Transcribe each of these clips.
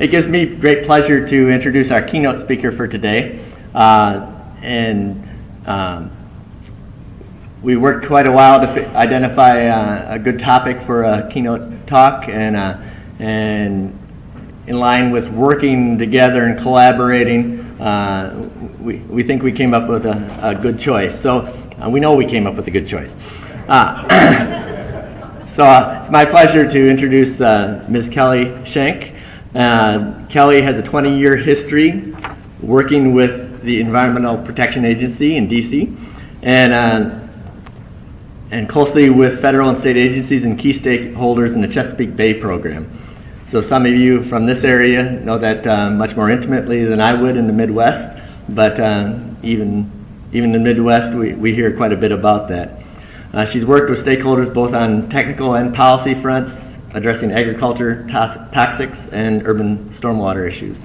it gives me great pleasure to introduce our keynote speaker for today. Uh, and um, we worked quite a while to identify uh, a good topic for a keynote talk, and uh, and in line with working together and collaborating, uh, we, we think we came up with a, a good choice. So uh, we know we came up with a good choice. Uh, so it's my pleasure to introduce Ms. Kelly Shenk. Uh, Kelly has a 20-year history working with the Environmental Protection Agency in DC and, uh, and closely with federal and state agencies and key stakeholders in the Chesapeake Bay program. So some of you from this area know that uh, much more intimately than I would in the Midwest, but uh, even, even in the Midwest, we, we hear quite a bit about that. Uh, she's worked with stakeholders both on technical and policy fronts, addressing agriculture, toxics, and urban stormwater issues.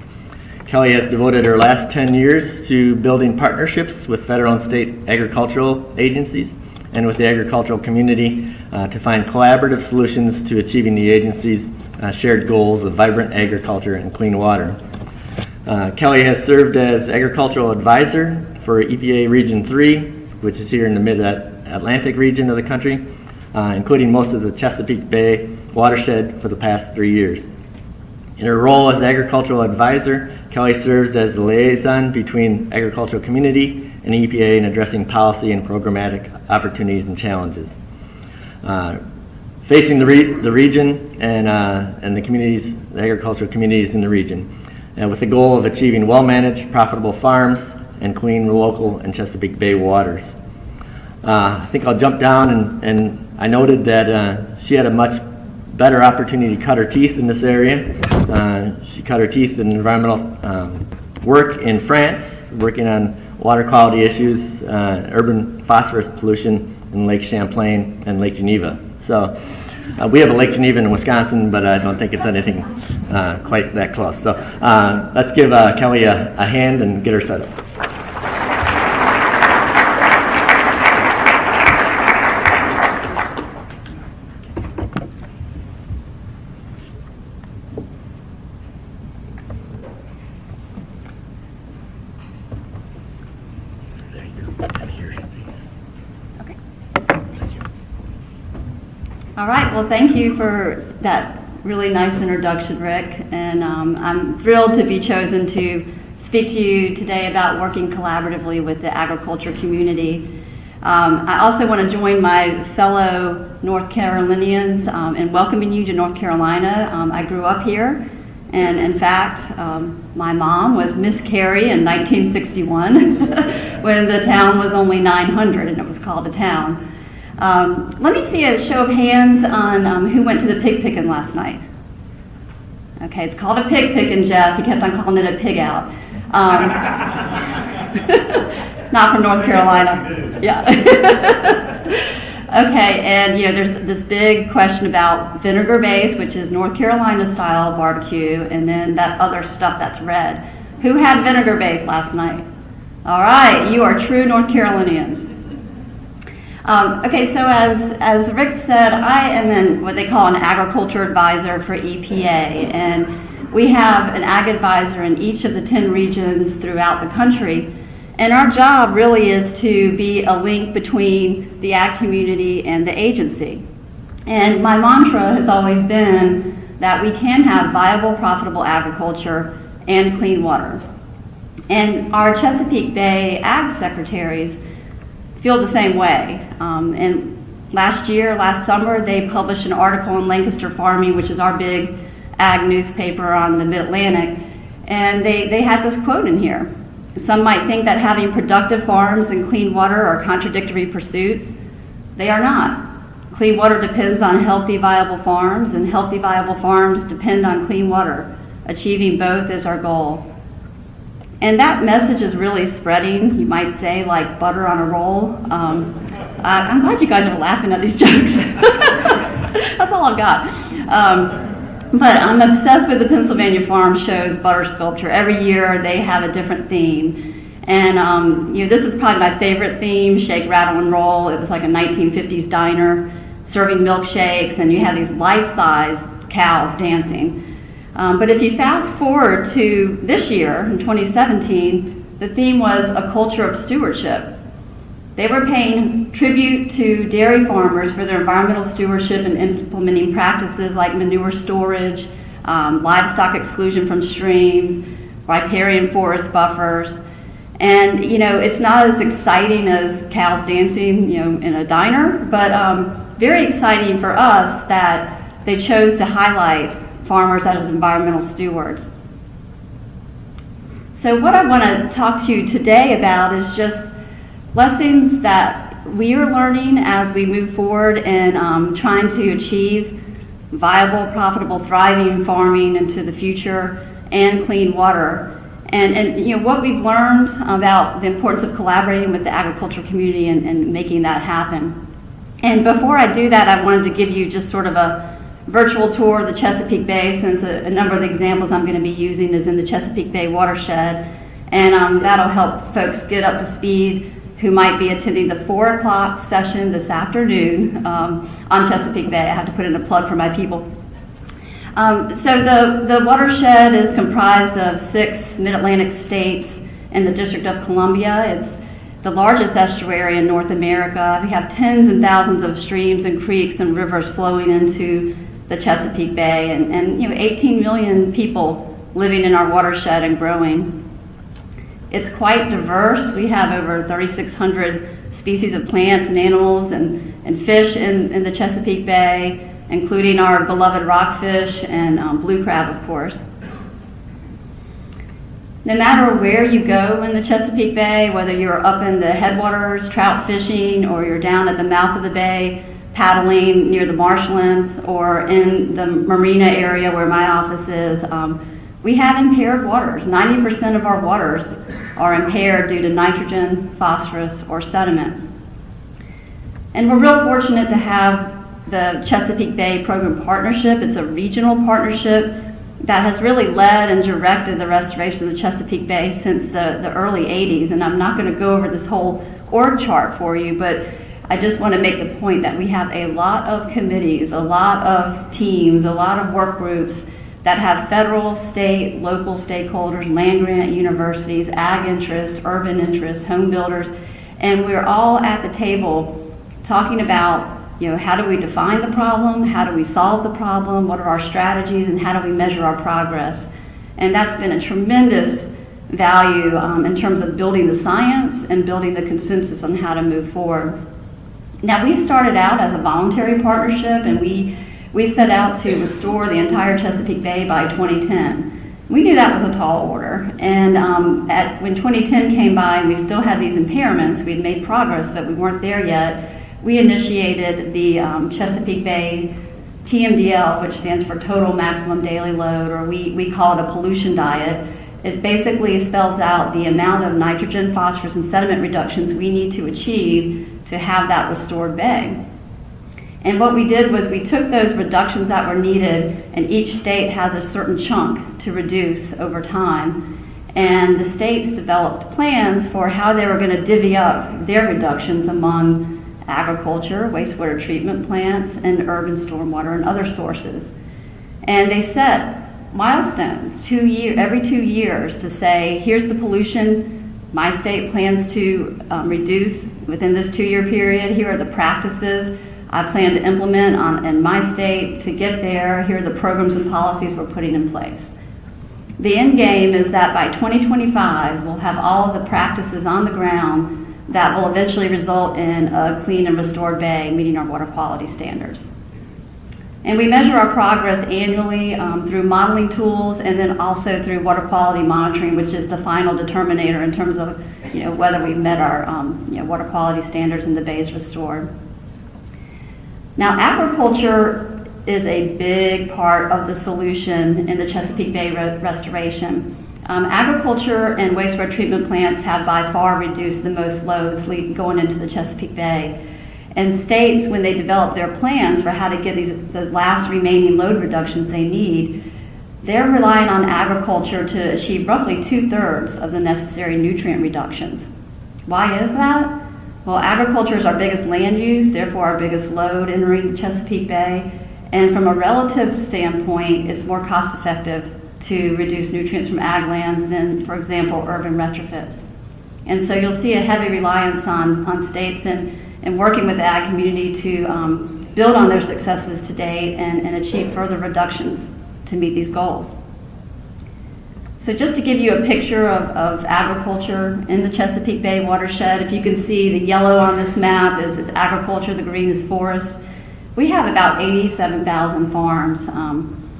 Kelly has devoted her last 10 years to building partnerships with federal and state agricultural agencies and with the agricultural community uh, to find collaborative solutions to achieving the agency's uh, shared goals of vibrant agriculture and clean water. Uh, Kelly has served as agricultural advisor for EPA Region 3, which is here in the mid-Atlantic region of the country, uh, including most of the Chesapeake Bay watershed for the past three years. In her role as agricultural advisor, Kelly serves as the liaison between agricultural community and EPA in addressing policy and programmatic opportunities and challenges. Uh, facing the, re the region and, uh, and the communities, the agricultural communities in the region, and with the goal of achieving well-managed, profitable farms and clean local and Chesapeake Bay waters. Uh, I think I'll jump down and, and I noted that uh, she had a much better opportunity to cut her teeth in this area. Uh, she cut her teeth in environmental um, work in France, working on water quality issues, uh, urban phosphorus pollution in Lake Champlain and Lake Geneva. So uh, we have a Lake Geneva in Wisconsin, but I don't think it's anything uh, quite that close. So uh, let's give uh, Kelly a, a hand and get her set up. All right, well, thank you for that really nice introduction, Rick. And um, I'm thrilled to be chosen to speak to you today about working collaboratively with the agriculture community. Um, I also want to join my fellow North Carolinians um, in welcoming you to North Carolina. Um, I grew up here, and in fact, um, my mom was Miss Cary in 1961 when the town was only 900 and it was called a town. Um, let me see a show of hands on um, who went to the pig picking last night. Okay, it's called a pig picking, Jeff. He kept on calling it a pig out. Um, not from North Carolina. Yeah. okay, and you know, there's this big question about vinegar base, which is North Carolina style barbecue, and then that other stuff that's red. Who had vinegar base last night? All right, you are true North Carolinians. Um, okay, so as, as Rick said, I am in what they call an agriculture advisor for EPA, and we have an ag advisor in each of the 10 regions throughout the country. And our job really is to be a link between the ag community and the agency. And my mantra has always been that we can have viable, profitable agriculture and clean water. And our Chesapeake Bay ag secretaries feel the same way. Um, and last year, last summer, they published an article in Lancaster Farming, which is our big ag newspaper on the Mid-Atlantic, and they, they had this quote in here. Some might think that having productive farms and clean water are contradictory pursuits. They are not. Clean water depends on healthy, viable farms, and healthy, viable farms depend on clean water. Achieving both is our goal. And that message is really spreading, you might say, like butter on a roll. Um, I, am glad you guys are laughing at these jokes. That's all I've got. Um, but I'm obsessed with the Pennsylvania Farm Show's butter sculpture. Every year they have a different theme. And um, you know, this is probably my favorite theme, shake, rattle, and roll. It was like a 1950s diner serving milkshakes, and you have these life-size cows dancing. Um, but if you fast forward to this year, in 2017, the theme was a culture of stewardship. They were paying tribute to dairy farmers for their environmental stewardship and implementing practices like manure storage, um, livestock exclusion from streams, riparian forest buffers. And, you know, it's not as exciting as cows dancing, you know, in a diner, but um, very exciting for us that they chose to highlight farmers as environmental stewards. So what I want to talk to you today about is just lessons that we are learning as we move forward in um, trying to achieve viable, profitable, thriving farming into the future and clean water. And, and you know what we've learned about the importance of collaborating with the agricultural community and, and making that happen. And before I do that, I wanted to give you just sort of a virtual tour of the Chesapeake Bay since a, a number of the examples I'm going to be using is in the Chesapeake Bay watershed. And um, that'll help folks get up to speed who might be attending the 4 o'clock session this afternoon um, on Chesapeake Bay. I have to put in a plug for my people. Um, so the, the watershed is comprised of six mid-Atlantic states and the District of Columbia. It's the largest estuary in North America. We have tens and thousands of streams and creeks and rivers flowing into the Chesapeake Bay and, and you know 18 million people living in our watershed and growing. It's quite diverse. We have over 3,600 species of plants and animals and, and fish in, in the Chesapeake Bay, including our beloved rockfish and um, blue crab, of course. No matter where you go in the Chesapeake Bay, whether you're up in the headwaters trout fishing or you're down at the mouth of the bay, paddling near the marshlands or in the marina area where my office is, um, we have impaired waters. 90% of our waters are impaired due to nitrogen, phosphorus, or sediment. And we're real fortunate to have the Chesapeake Bay Program Partnership. It's a regional partnership that has really led and directed the restoration of the Chesapeake Bay since the, the early 80s. And I'm not going to go over this whole org chart for you, but I just want to make the point that we have a lot of committees, a lot of teams, a lot of work groups that have federal, state, local stakeholders, land grant universities, ag interests, urban interests, home builders, and we're all at the table talking about, you know, how do we define the problem, how do we solve the problem, what are our strategies, and how do we measure our progress. And that's been a tremendous value um, in terms of building the science and building the consensus on how to move forward. Now, we started out as a voluntary partnership and we, we set out to restore the entire Chesapeake Bay by 2010. We knew that was a tall order. And um, at, when 2010 came by and we still had these impairments, we had made progress, but we weren't there yet, we initiated the um, Chesapeake Bay TMDL, which stands for Total Maximum Daily Load, or we, we call it a pollution diet. It basically spells out the amount of nitrogen, phosphorus, and sediment reductions we need to achieve to have that restored bay. And what we did was we took those reductions that were needed, and each state has a certain chunk to reduce over time. And the states developed plans for how they were going to divvy up their reductions among agriculture, wastewater treatment plants, and urban stormwater and other sources. And they set milestones two year, every two years to say, here's the pollution my state plans to um, reduce within this two-year period. Here are the practices I plan to implement on, in my state to get there. Here are the programs and policies we're putting in place. The end game is that by 2025, we'll have all of the practices on the ground that will eventually result in a clean and restored bay meeting our water quality standards. And we measure our progress annually um, through modeling tools and then also through water quality monitoring, which is the final determinator in terms of you know, whether we've met our um, you know, water quality standards and the bay is restored. Now, agriculture is a big part of the solution in the Chesapeake Bay re restoration. Um, agriculture and wastewater treatment plants have by far reduced the most loads going into the Chesapeake Bay. And states, when they develop their plans for how to get these the last remaining load reductions they need, they're relying on agriculture to achieve roughly two-thirds of the necessary nutrient reductions. Why is that? Well, agriculture is our biggest land use, therefore our biggest load entering the Chesapeake Bay. And from a relative standpoint, it's more cost effective to reduce nutrients from ag lands than, for example, urban retrofits. And so you'll see a heavy reliance on, on states and, and working with the ag community to um, build on their successes to date and, and achieve further reductions to meet these goals. So just to give you a picture of, of agriculture in the Chesapeake Bay watershed, if you can see the yellow on this map is, is agriculture, the green is forest. We have about 87,000 farms. Um,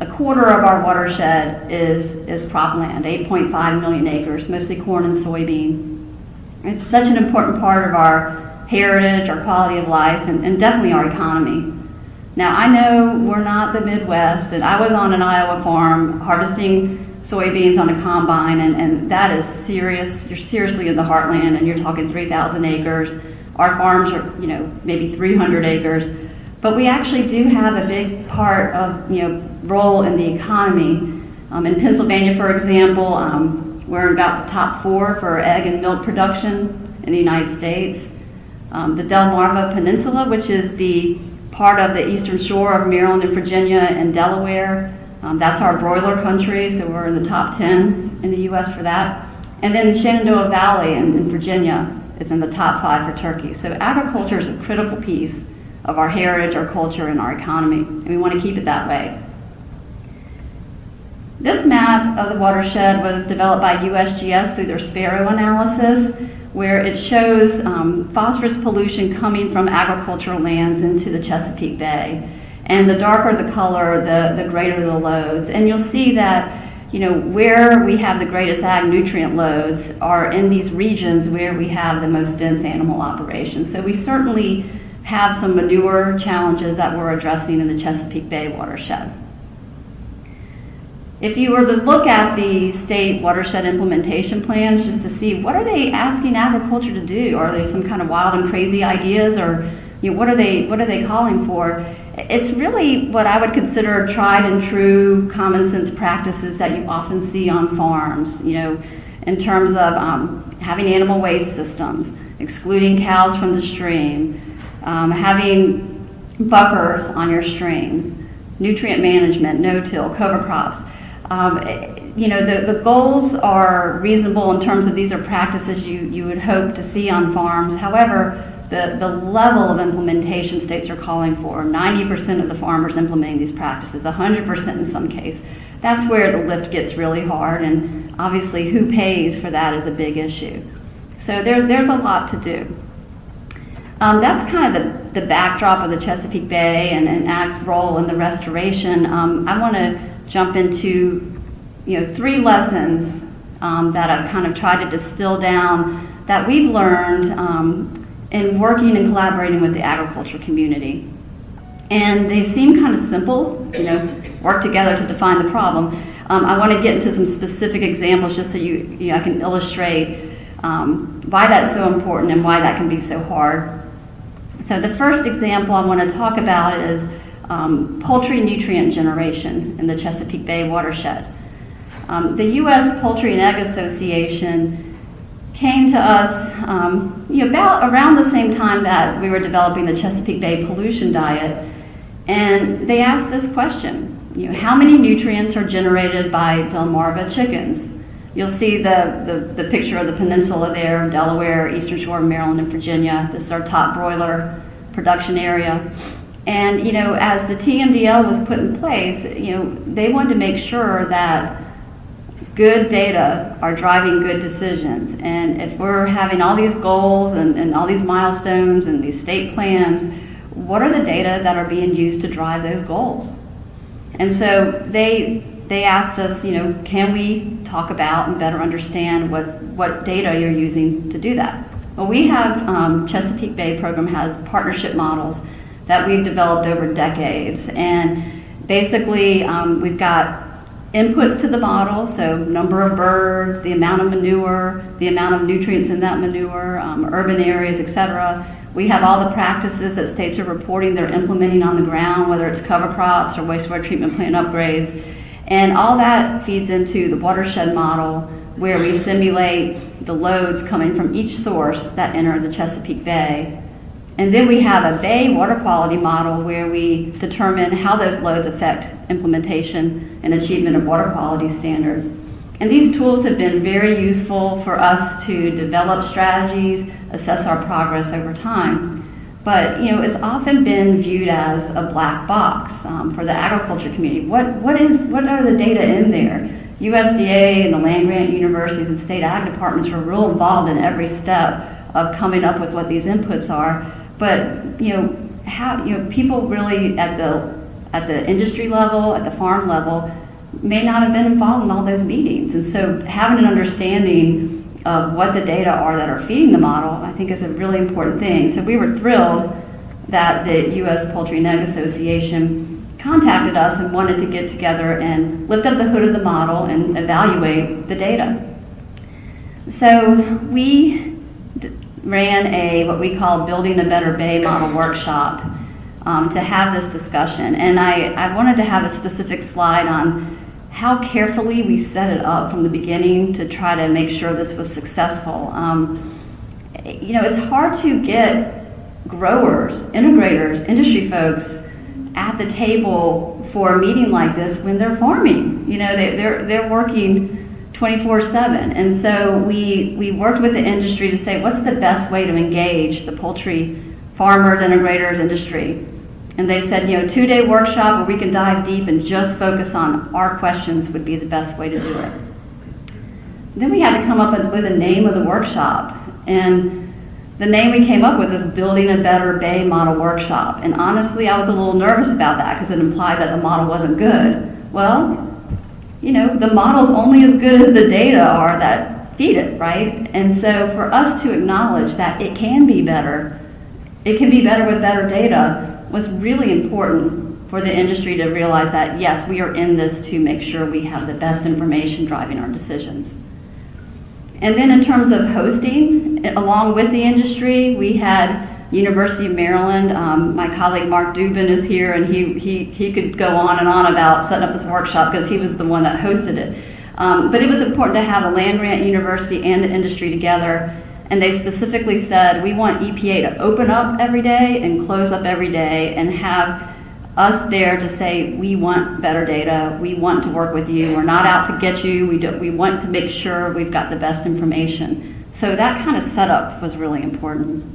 a quarter of our watershed is, is cropland, 8.5 million acres, mostly corn and soybean. It's such an important part of our heritage, our quality of life, and, and definitely our economy. Now, I know we're not the Midwest, and I was on an Iowa farm harvesting soybeans on a combine, and, and that is serious. You're seriously in the heartland, and you're talking 3,000 acres. Our farms are, you know, maybe 300 acres. But we actually do have a big part of, you know, role in the economy. Um, in Pennsylvania, for example, um, we're in about the top four for egg and milk production in the United States. Um, the Delmarva Peninsula, which is the part of the eastern shore of Maryland and Virginia and Delaware, um, that's our broiler country, so we're in the top 10 in the U.S. for that. And then the Shenandoah Valley in, in Virginia is in the top five for turkey. So agriculture is a critical piece of our heritage, our culture, and our economy, and we want to keep it that way. This map of the watershed was developed by USGS through their Sparrow analysis, where it shows um, phosphorus pollution coming from agricultural lands into the Chesapeake Bay. And the darker the color, the, the greater the loads. And you'll see that you know, where we have the greatest ag nutrient loads are in these regions where we have the most dense animal operations. So we certainly have some manure challenges that we're addressing in the Chesapeake Bay watershed. If you were to look at the state watershed implementation plans just to see what are they asking agriculture to do? Are they some kind of wild and crazy ideas or you know, what are they what are they calling for? It's really what I would consider tried and true common sense practices that you often see on farms, you know, in terms of um, having animal waste systems, excluding cows from the stream, um, having buffers on your streams, nutrient management, no-till, cover crops. Um, you know, the, the goals are reasonable in terms of these are practices you, you would hope to see on farms. However, the, the level of implementation states are calling for, 90% of the farmers implementing these practices, 100% in some case. That's where the lift gets really hard, and obviously who pays for that is a big issue. So there's, there's a lot to do. Um, that's kind of the, the backdrop of the Chesapeake Bay and, and AG's role in the restoration. Um, I want to jump into you know, three lessons um, that I've kind of tried to distill down that we've learned um, in working and collaborating with the agriculture community. And they seem kind of simple, you know, work together to define the problem. Um, I want to get into some specific examples just so you, you know, I can illustrate um, why that's so important and why that can be so hard. So the first example I want to talk about is um, poultry nutrient generation in the Chesapeake Bay watershed. Um, the U.S. Poultry and Egg Association came to us um, you know, about around the same time that we were developing the Chesapeake Bay pollution diet, and they asked this question: you know, how many nutrients are generated by Delmarva chickens? You'll see the, the, the picture of the peninsula there, Delaware, Eastern Shore, Maryland, and Virginia. This is our top broiler production area. And, you know, as the TMDL was put in place, you know, they wanted to make sure that good data are driving good decisions. And if we're having all these goals and, and all these milestones and these state plans, what are the data that are being used to drive those goals? And so they they asked us, you know, can we talk about and better understand what, what data you're using to do that? Well, we have, um, Chesapeake Bay program has partnership models that we've developed over decades. And basically, um, we've got inputs to the model, so number of birds, the amount of manure, the amount of nutrients in that manure, um, urban areas, et cetera. We have all the practices that states are reporting they're implementing on the ground, whether it's cover crops or wastewater treatment plant upgrades. And all that feeds into the watershed model where we simulate the loads coming from each source that enter the Chesapeake Bay And then we have a Bay water quality model where we determine how those loads affect implementation and achievement of water quality standards. And these tools have been very useful for us to develop strategies, assess our progress over time. But you know, it's often been viewed as a black box um, for the agriculture community. What, what, is, what are the data in there? USDA and the land grant universities and state ag departments were real involved in every step of coming up with what these inputs are. But you know, how you know people really at the at the industry level, at the farm level, may not have been involved in all those meetings. And so having an understanding of what the data are that are feeding the model, I think is a really important thing. So we were thrilled that the U.S. Poultry and Egg Association contacted us and wanted to get together and lift up the hood of the model and evaluate the data. So we ran a what we call Building a Better Bay model workshop um, to have this discussion. And I, I wanted to have a specific slide on how carefully we set it up from the beginning to try to make sure this was successful. Um, you know, it's hard to get growers, integrators, industry folks at the table for a meeting like this when they're farming. You know, they, they're, they're working 24-7. And so we, we worked with the industry to say, what's the best way to engage the poultry farmers, integrators, industry? And they said, you know, two-day workshop where we can dive deep and just focus on our questions would be the best way to do it. Then we had to come up with, a name of the workshop. And the name we came up with is Building a Better Bay Model Workshop. And honestly, I was a little nervous about that because it implied that the model wasn't good. Well, you know, the model's only as good as the data are that feed it, right? And so for us to acknowledge that it can be better, it can be better with better data, was really important for the industry to realize that, yes, we are in this to make sure we have the best information driving our decisions. And then in terms of hosting, along with the industry, we had University of Maryland. Um, my colleague Mark Dubin is here, and he, he, he could go on and on about setting up this workshop because he was the one that hosted it. Um, but it was important to have a land grant university and the industry together and they specifically said, we want EPA to open up every day and close up every day and have us there to say, we want better data, we want to work with you, we're not out to get you, we, do, we want to make sure we've got the best information. So that kind of setup was really important.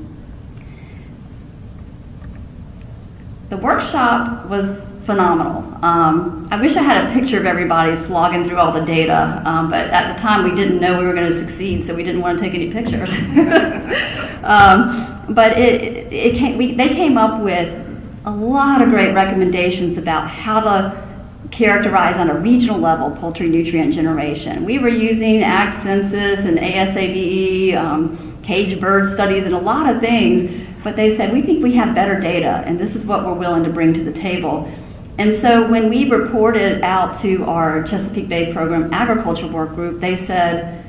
The workshop was phenomenal. Um, I wish I had a picture of everybody slogging through all the data, um, but at the time we didn't know we were going to succeed, so we didn't want to take any pictures. um, but it, it came, we, they came up with a lot of great recommendations about how to characterize on a regional level poultry nutrient generation. We were using Ag Census and ASABE, um, cage bird studies, and a lot of things, but they said, we think we have better data, and this is what we're willing to bring to the table. And so when we reported out to our Chesapeake Bay Program Agriculture Work Group, they said,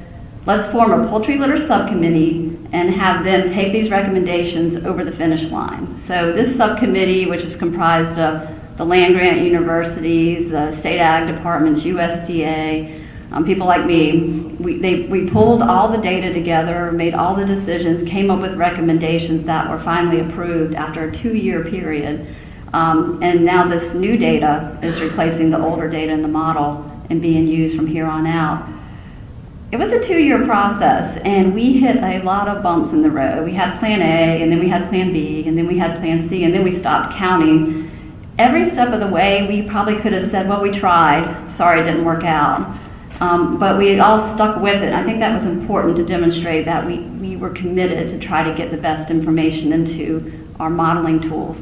let's form a poultry litter subcommittee and have them take these recommendations over the finish line. So this subcommittee, which was comprised of the land grant universities, the state ag departments, USDA, um, people like me, we, they, we pulled all the data together, made all the decisions, came up with recommendations that were finally approved after a two-year period. Um, and now this new data is replacing the older data in the model and being used from here on out. It was a two-year process, and we hit a lot of bumps in the road. We had Plan A, and then we had Plan B, and then we had Plan C, and then we stopped counting. Every step of the way, we probably could have said, well, we tried. Sorry, it didn't work out. Um, but we all stuck with it. I think that was important to demonstrate that we, we were committed to try to get the best information into our modeling tools.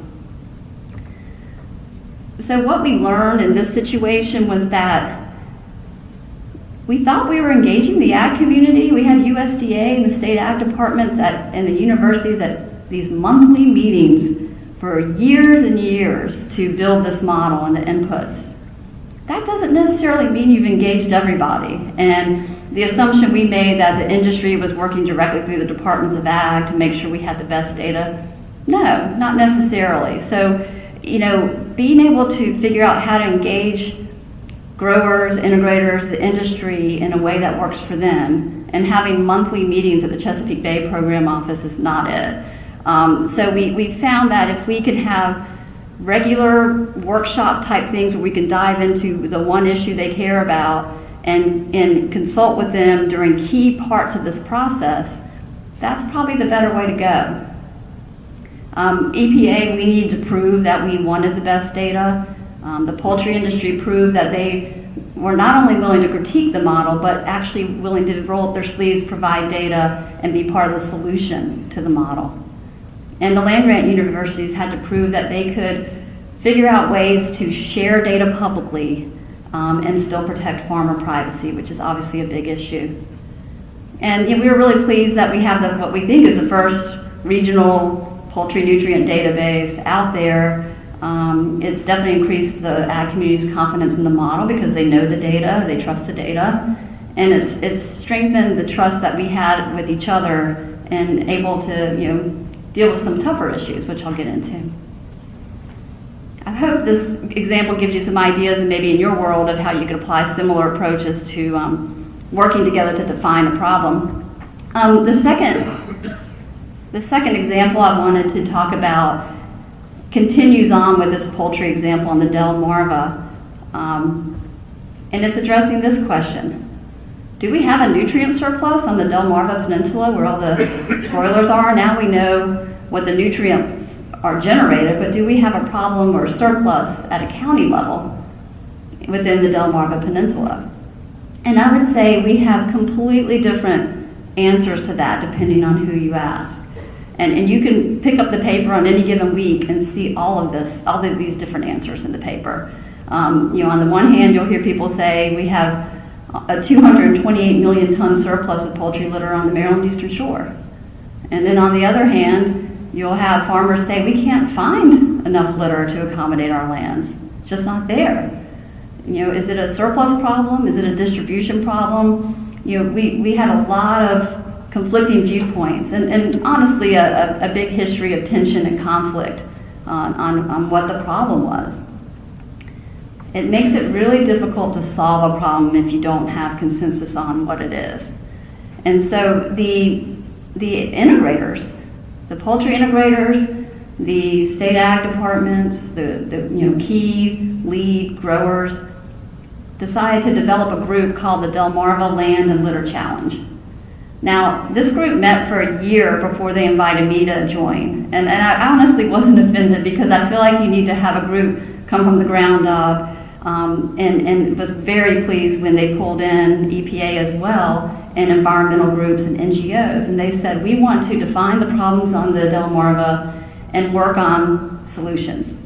So what we learned in this situation was that we thought we were engaging the ag community. We had USDA and the state ag departments at, and the universities at these monthly meetings for years and years to build this model and the inputs. That doesn't necessarily mean you've engaged everybody. And the assumption we made that the industry was working directly through the departments of ag to make sure we had the best data, no, not necessarily. So you know, being able to figure out how to engage growers, integrators, the industry in a way that works for them, and having monthly meetings at the Chesapeake Bay Program Office is not it. Um, so we, we found that if we could have regular workshop type things where we can dive into the one issue they care about and, and consult with them during key parts of this process, that's probably the better way to go. Um, EPA, we need to prove that we wanted the best data. Um, the poultry industry proved that they were not only willing to critique the model, but actually willing to roll up their sleeves, provide data, and be part of the solution to the model. And the land grant universities had to prove that they could figure out ways to share data publicly um, and still protect farmer privacy, which is obviously a big issue. And you know, we were really pleased that we have the, what we think is the first regional poultry nutrient database out there. Um, it's definitely increased the ag community's confidence in the model because they know the data, they trust the data, and it's, it's strengthened the trust that we had with each other and able to you know, deal with some tougher issues, which I'll get into. I hope this example gives you some ideas and maybe in your world of how you could apply similar approaches to um, working together to define a problem. Um, the second, the second example I wanted to talk about continues on with this poultry example on the Delmarva, um, and it's addressing this question. Do we have a nutrient surplus on the Delmarva Peninsula where all the broilers are? Now we know what the nutrients are generated, but do we have a problem or a surplus at a county level within the Delmarva Peninsula? And I would say we have completely different answers to that depending on who you ask. And, and you can pick up the paper on any given week and see all of this, all of these different answers in the paper. Um, you know, on the one hand, you'll hear people say we have a 228 million ton surplus of poultry litter on the Maryland Eastern Shore. And then on the other hand, you'll have farmers say we can't find enough litter to accommodate our lands. It's just not there. You know, is it a surplus problem? Is it a distribution problem? You know, we, we had a lot of conflicting viewpoints and, and honestly a, a, a big history of tension and conflict on, on, on what the problem was. It makes it really difficult to solve a problem if you don't have consensus on what it is. And so the, the integrators, the poultry integrators, the state ag departments, the, the you know, key lead growers, decided to develop a group called the Delmarva Land and Litter Challenge. Now, this group met for a year before they invited me to join. And, and I honestly wasn't offended because I feel like you need to have a group come from the ground up. Um, and, and was very pleased when they pulled in EPA as well and environmental groups and NGOs. And they said, we want to define the problems on the Delmarva and work on solutions.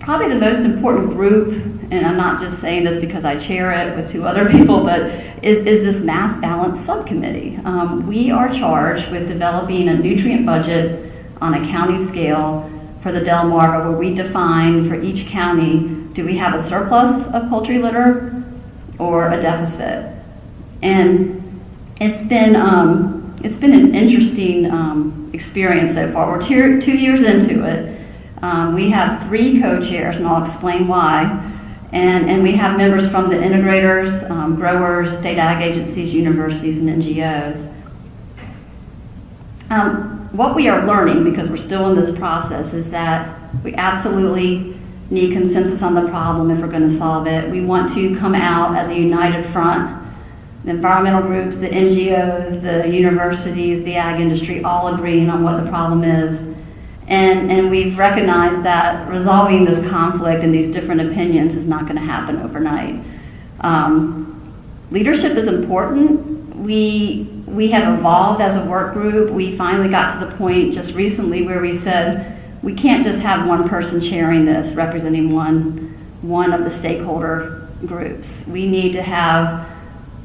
Probably the most important group, and I'm not just saying this because I chair it with two other people, but is, is this mass balance subcommittee. Um, we are charged with developing a nutrient budget on a county scale for the Delmarva where we define for each county, do we have a surplus of poultry litter or a deficit? And it's been, um, it's been an interesting um, experience so far. We're two, two years into it. Um, we have three co-chairs, and I'll explain why. And, and we have members from the integrators, um, growers, state ag agencies, universities, and NGOs. Um, what we are learning, because we're still in this process, is that we absolutely need consensus on the problem if we're going to solve it. We want to come out as a united front. The environmental groups, the NGOs, the universities, the ag industry, all agreeing on what the problem is. And, and we've recognized that resolving this conflict and these different opinions is not going to happen overnight. Um, leadership is important. We, we have evolved as a work group. We finally got to the point just recently where we said we can't just have one person chairing this, representing one, one of the stakeholder groups. We need to have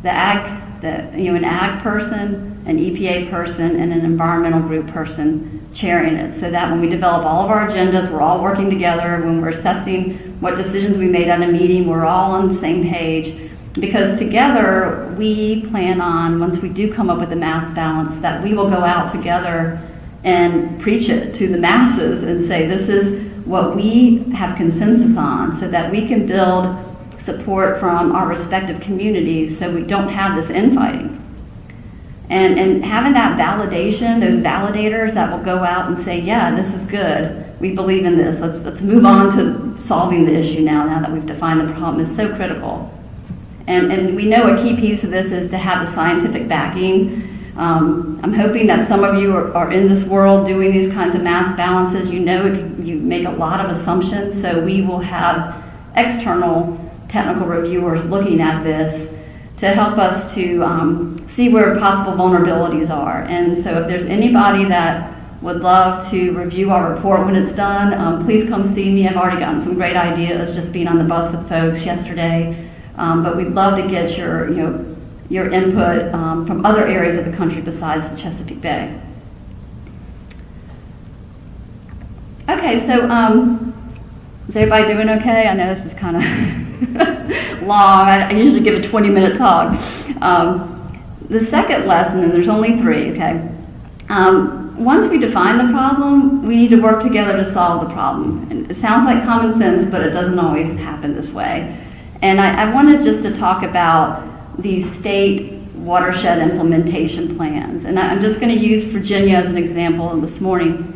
the ag, the, you know, an ag person, an EPA person, and an environmental group person chairing it so that when we develop all of our agendas, we're all working together. When we're assessing what decisions we made at a meeting, we're all on the same page. Because together, we plan on, once we do come up with a mass balance, that we will go out together and preach it to the masses and say, this is what we have consensus on so that we can build support from our respective communities so we don't have this infighting. And, and having that validation, those validators that will go out and say, yeah, this is good. We believe in this. Let's, let's move on to solving the issue now, now that we've defined the problem is so critical. And, and we know a key piece of this is to have the scientific backing. Um, I'm hoping that some of you are, are in this world doing these kinds of mass balances. You know it you make a lot of assumptions, so we will have external technical reviewers looking at this to help us to um, see where possible vulnerabilities are. And so if there's anybody that would love to review our report when it's done, um, please come see me. I've already gotten some great ideas just being on the bus with folks yesterday. Um, but we'd love to get your, you know, your input um, from other areas of the country besides the Chesapeake Bay. Okay, so um, is everybody doing okay? I know this is kind of long. I, I usually give a 20 minute talk. Um, the second lesson, and there's only three, okay? Um, once we define the problem, we need to work together to solve the problem. And it sounds like common sense, but it doesn't always happen this way. And I, I wanted just to talk about these state watershed implementation plans. And I'm just going to use Virginia as an example this morning.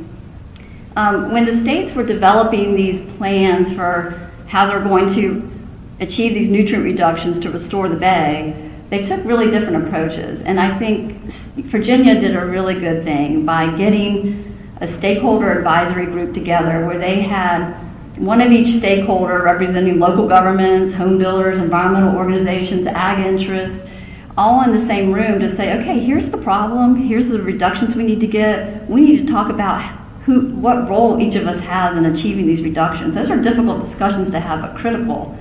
Um, when the states were developing these plans for how they're going to achieve these nutrient reductions to restore the bay, they took really different approaches. And I think Virginia did a really good thing by getting a stakeholder advisory group together where they had one of each stakeholder representing local governments, home builders, environmental organizations, ag interests, all in the same room to say, okay, here's the problem, here's the reductions we need to get. We need to talk about who, what role each of us has in achieving these reductions. Those are difficult discussions to have, but critical.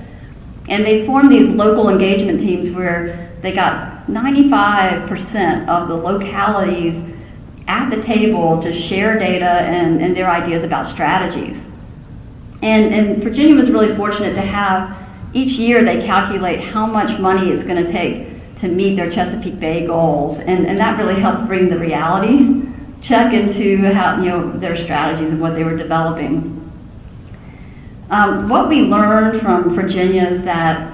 And they formed these local engagement teams where they got 95% of the localities at the table to share data and, and their ideas about strategies. And, and Virginia was really fortunate to have, each year they calculate how much money it's going to take to meet their Chesapeake Bay goals. And, and that really helped bring the reality check into how, you know, their strategies and what they were developing. Um, what we learned from Virginia is that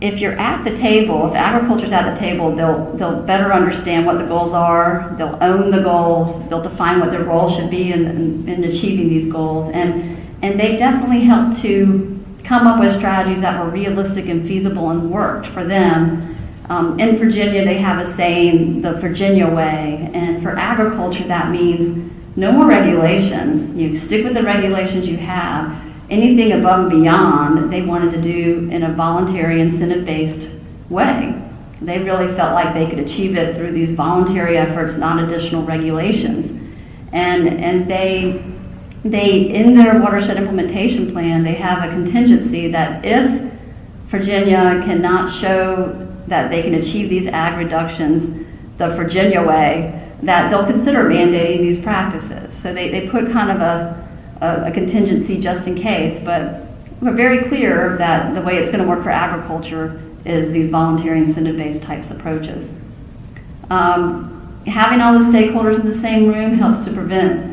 if you're at the table, if agriculture's at the table, they'll, they'll better understand what the goals are, they'll own the goals, they'll define what their role should be in, in, in achieving these goals. And, and they definitely helped to come up with strategies that were realistic and feasible and worked for them. Um, in Virginia, they have a saying, the Virginia way, and for agriculture, that means no more regulations. You stick with the regulations you have. Anything above and beyond, they wanted to do in a voluntary incentive-based way. They really felt like they could achieve it through these voluntary efforts, not additional regulations. And, and they, they, in their watershed implementation plan, they have a contingency that if Virginia cannot show that they can achieve these ag reductions the Virginia way, that they'll consider mandating these practices. So they, they put kind of a, a, a contingency just in case, but we're very clear that the way it's going to work for agriculture is these voluntary incentive-based types approaches. Um, having all the stakeholders in the same room helps to prevent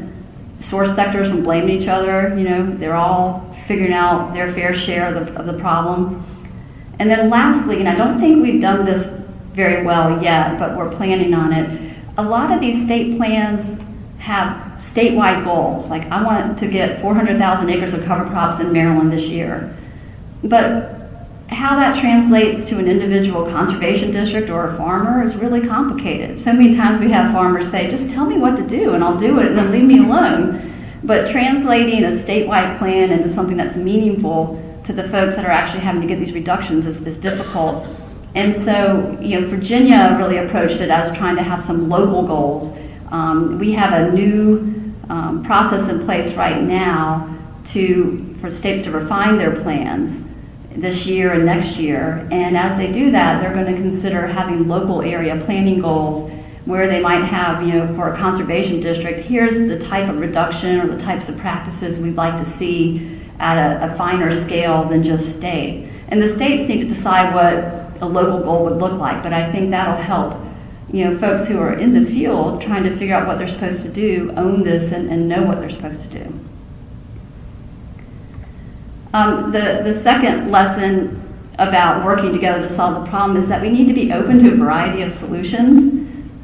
source sectors from blaming each other. You know, they're all figuring out their fair share of the, of the problem. And then lastly, and I don't think we've done this very well yet, but we're planning on it, a lot of these state plans have statewide goals. Like, I want to get 400,000 acres of cover crops in Maryland this year. But how that translates to an individual conservation district or a farmer is really complicated. So many times we have farmers say, just tell me what to do and I'll do it and then leave me alone. But translating a statewide plan into something that's meaningful to the folks that are actually having to get these reductions is, is difficult. And so, you know, Virginia really approached it as trying to have some local goals. Um, we have a new um, process in place right now to for states to refine their plans this year and next year. And as they do that, they're going to consider having local area planning goals where they might have, you know, for a conservation district, here's the type of reduction or the types of practices we'd like to see at a, a finer scale than just state. And the states need to decide what a local goal would look like, but I think that'll help, you know, folks who are in the field trying to figure out what they're supposed to do, own this and, and know what they're supposed to do. Um, the, the second lesson about working together to solve the problem is that we need to be open to a variety of solutions.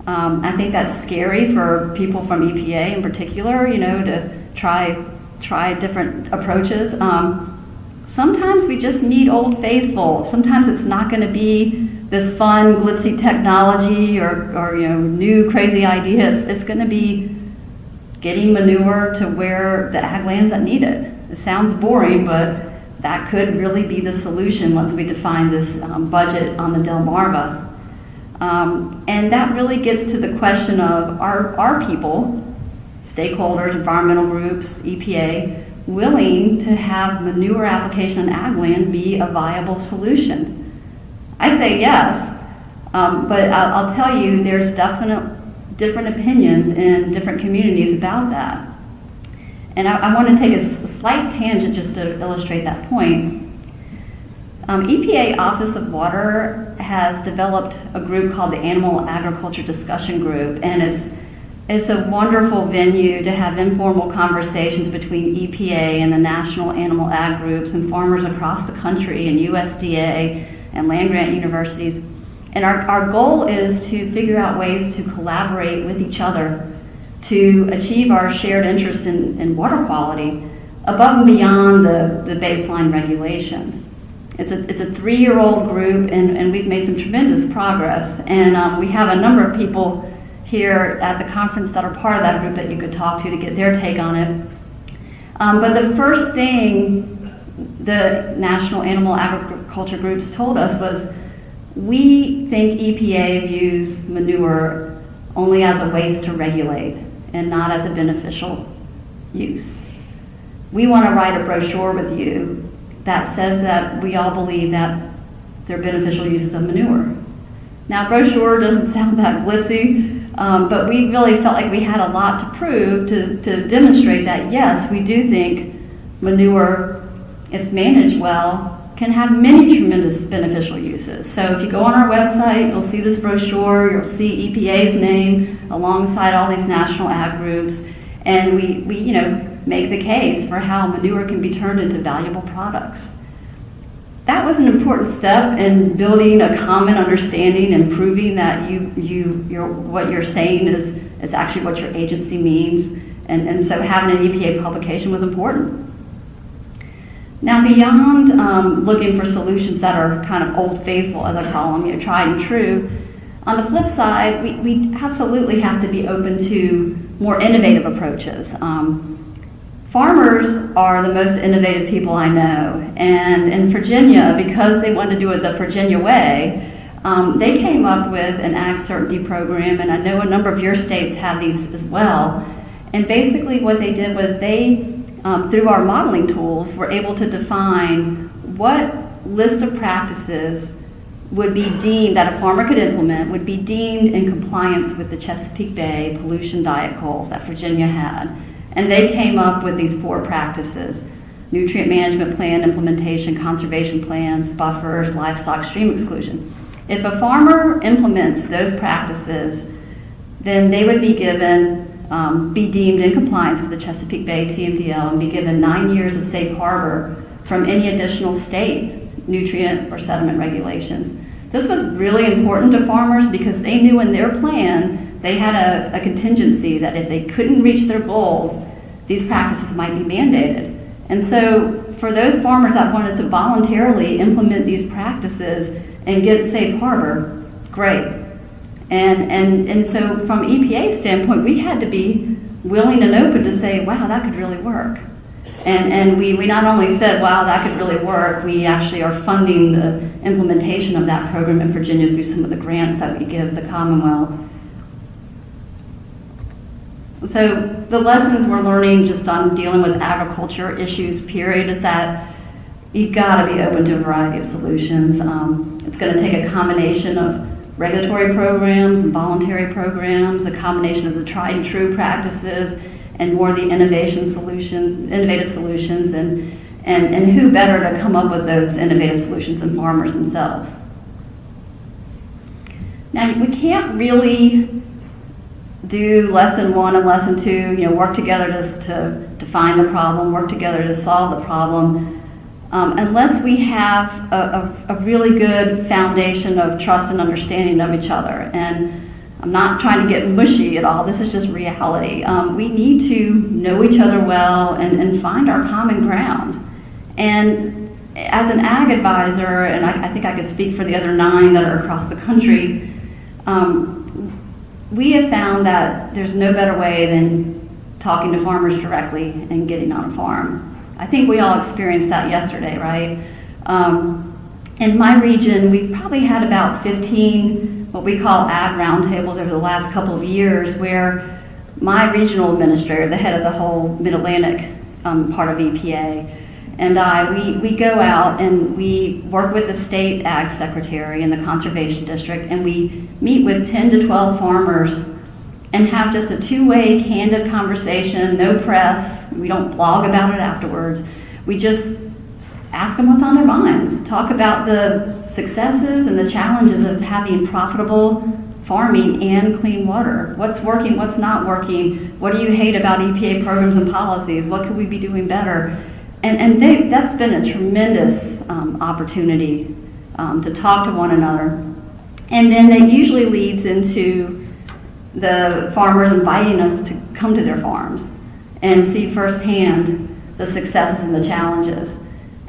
Um, I think that's scary for people from EPA in particular, you know, to try try different approaches. Um, sometimes we just need Old Faithful. Sometimes it's not going to be this fun, glitzy technology or, or you know, new crazy ideas. It's going to be getting manure to where the ag lands that need it. It sounds boring, but that could really be the solution once we define this um, budget on the Delmarva. Um, and that really gets to the question of are, are people, stakeholders, environmental groups, EPA, willing to have manure application on ag land be a viable solution? I say yes, um, but I'll, I'll tell you there's definite different opinions in different communities about that. And I, I want to take a slight tangent just to illustrate that point. Um, EPA Office of Water has developed a group called the Animal Agriculture Discussion Group, and it's it's a wonderful venue to have informal conversations between EPA and the national animal ag groups and farmers across the country and USDA and land grant universities. And our, our goal is to figure out ways to collaborate with each other to achieve our shared interest in, in water quality above and beyond the, the baseline regulations. It's a, it's a three-year-old group, and, and we've made some tremendous progress. And um, we have a number of people here at the conference that are part of that group that you could talk to to get their take on it. Um, but the first thing the National Animal Agriculture Groups told us was, we think EPA views manure only as a waste to regulate and not as a beneficial use. We want to write a brochure with you that says that we all believe that they're beneficial uses of manure. Now, brochure doesn't sound that glitzy, um, but we really felt like we had a lot to prove to, to demonstrate that yes, we do think manure, if managed well, can have many tremendous beneficial uses. So if you go on our website, you'll see this brochure, you'll see EPA's name alongside all these national ag groups, and we, we you know, make the case for how manure can be turned into valuable products. That was an important step in building a common understanding and proving that you, you, you're, what you're saying is, is actually what your agency means. And, and so having an EPA publication was important. Now, beyond um, looking for solutions that are kind of old faithful, as I call them, you know, tried and true, on the flip side, we, we absolutely have to be open to more innovative approaches. Um, farmers are the most innovative people I know, and in Virginia, because they wanted to do it the Virginia way, um, they came up with an ag certainty program, and I know a number of your states have these as well. And basically, what they did was they um, through our modeling tools, we're able to define what list of practices would be deemed, that a farmer could implement, would be deemed in compliance with the Chesapeake Bay pollution diet goals that Virginia had. And they came up with these four practices nutrient management plan implementation, conservation plans, buffers, livestock stream exclusion. If a farmer implements those practices, then they would be given um, be deemed in compliance with the Chesapeake Bay TMDL and be given nine years of safe harbor from any additional state nutrient or sediment regulations. This was really important to farmers because they knew in their plan they had a, a contingency that if they couldn't reach their goals, these practices might be mandated. And so for those farmers that wanted to voluntarily implement these practices and get safe harbor, great. And, and, and so from EPA standpoint, we had to be willing and open to say, wow, that could really work. And, and we, we not only said, wow, that could really work, we actually are funding the implementation of that program in Virginia through some of the grants that we give the Commonwealth. So the lessons we're learning just on dealing with agriculture issues, period, is that you've got to be open to a variety of solutions. Um, it's going to take a combination of regulatory programs and voluntary programs, a combination of the tried and true practices and more the innovation solution, innovative solutions, and, and, and who better to come up with those innovative solutions than farmers themselves. Now, we can't really do lesson one and lesson two, you know, work together to, to define the problem, work together to solve the problem, um, unless we have a, a, a, really good foundation of trust and understanding of each other. And I'm not trying to get mushy at all. This is just reality. Um, we need to know each other well and, and find our common ground. And as an ag advisor, and I, I think I could speak for the other nine that are across the country, um, we have found that there's no better way than talking to farmers directly and getting on a farm. I think we all experienced that yesterday, right? Um, in my region, we probably had about 15 what we call ag roundtables over the last couple of years where my regional administrator, the head of the whole Mid-Atlantic um, part of EPA, and I, we, we go out and we work with the state ag secretary and the conservation district, and we meet with 10 to 12 farmers and have just a two-way candid conversation, no press. We don't blog about it afterwards. We just ask them what's on their minds, talk about the successes and the challenges of having profitable farming and clean water. What's working, what's not working? What do you hate about EPA programs and policies? What could we be doing better? And, and they, that's been a tremendous um, opportunity um, to talk to one another. And then that usually leads into the farmers inviting us to come to their farms and see firsthand the successes and the challenges.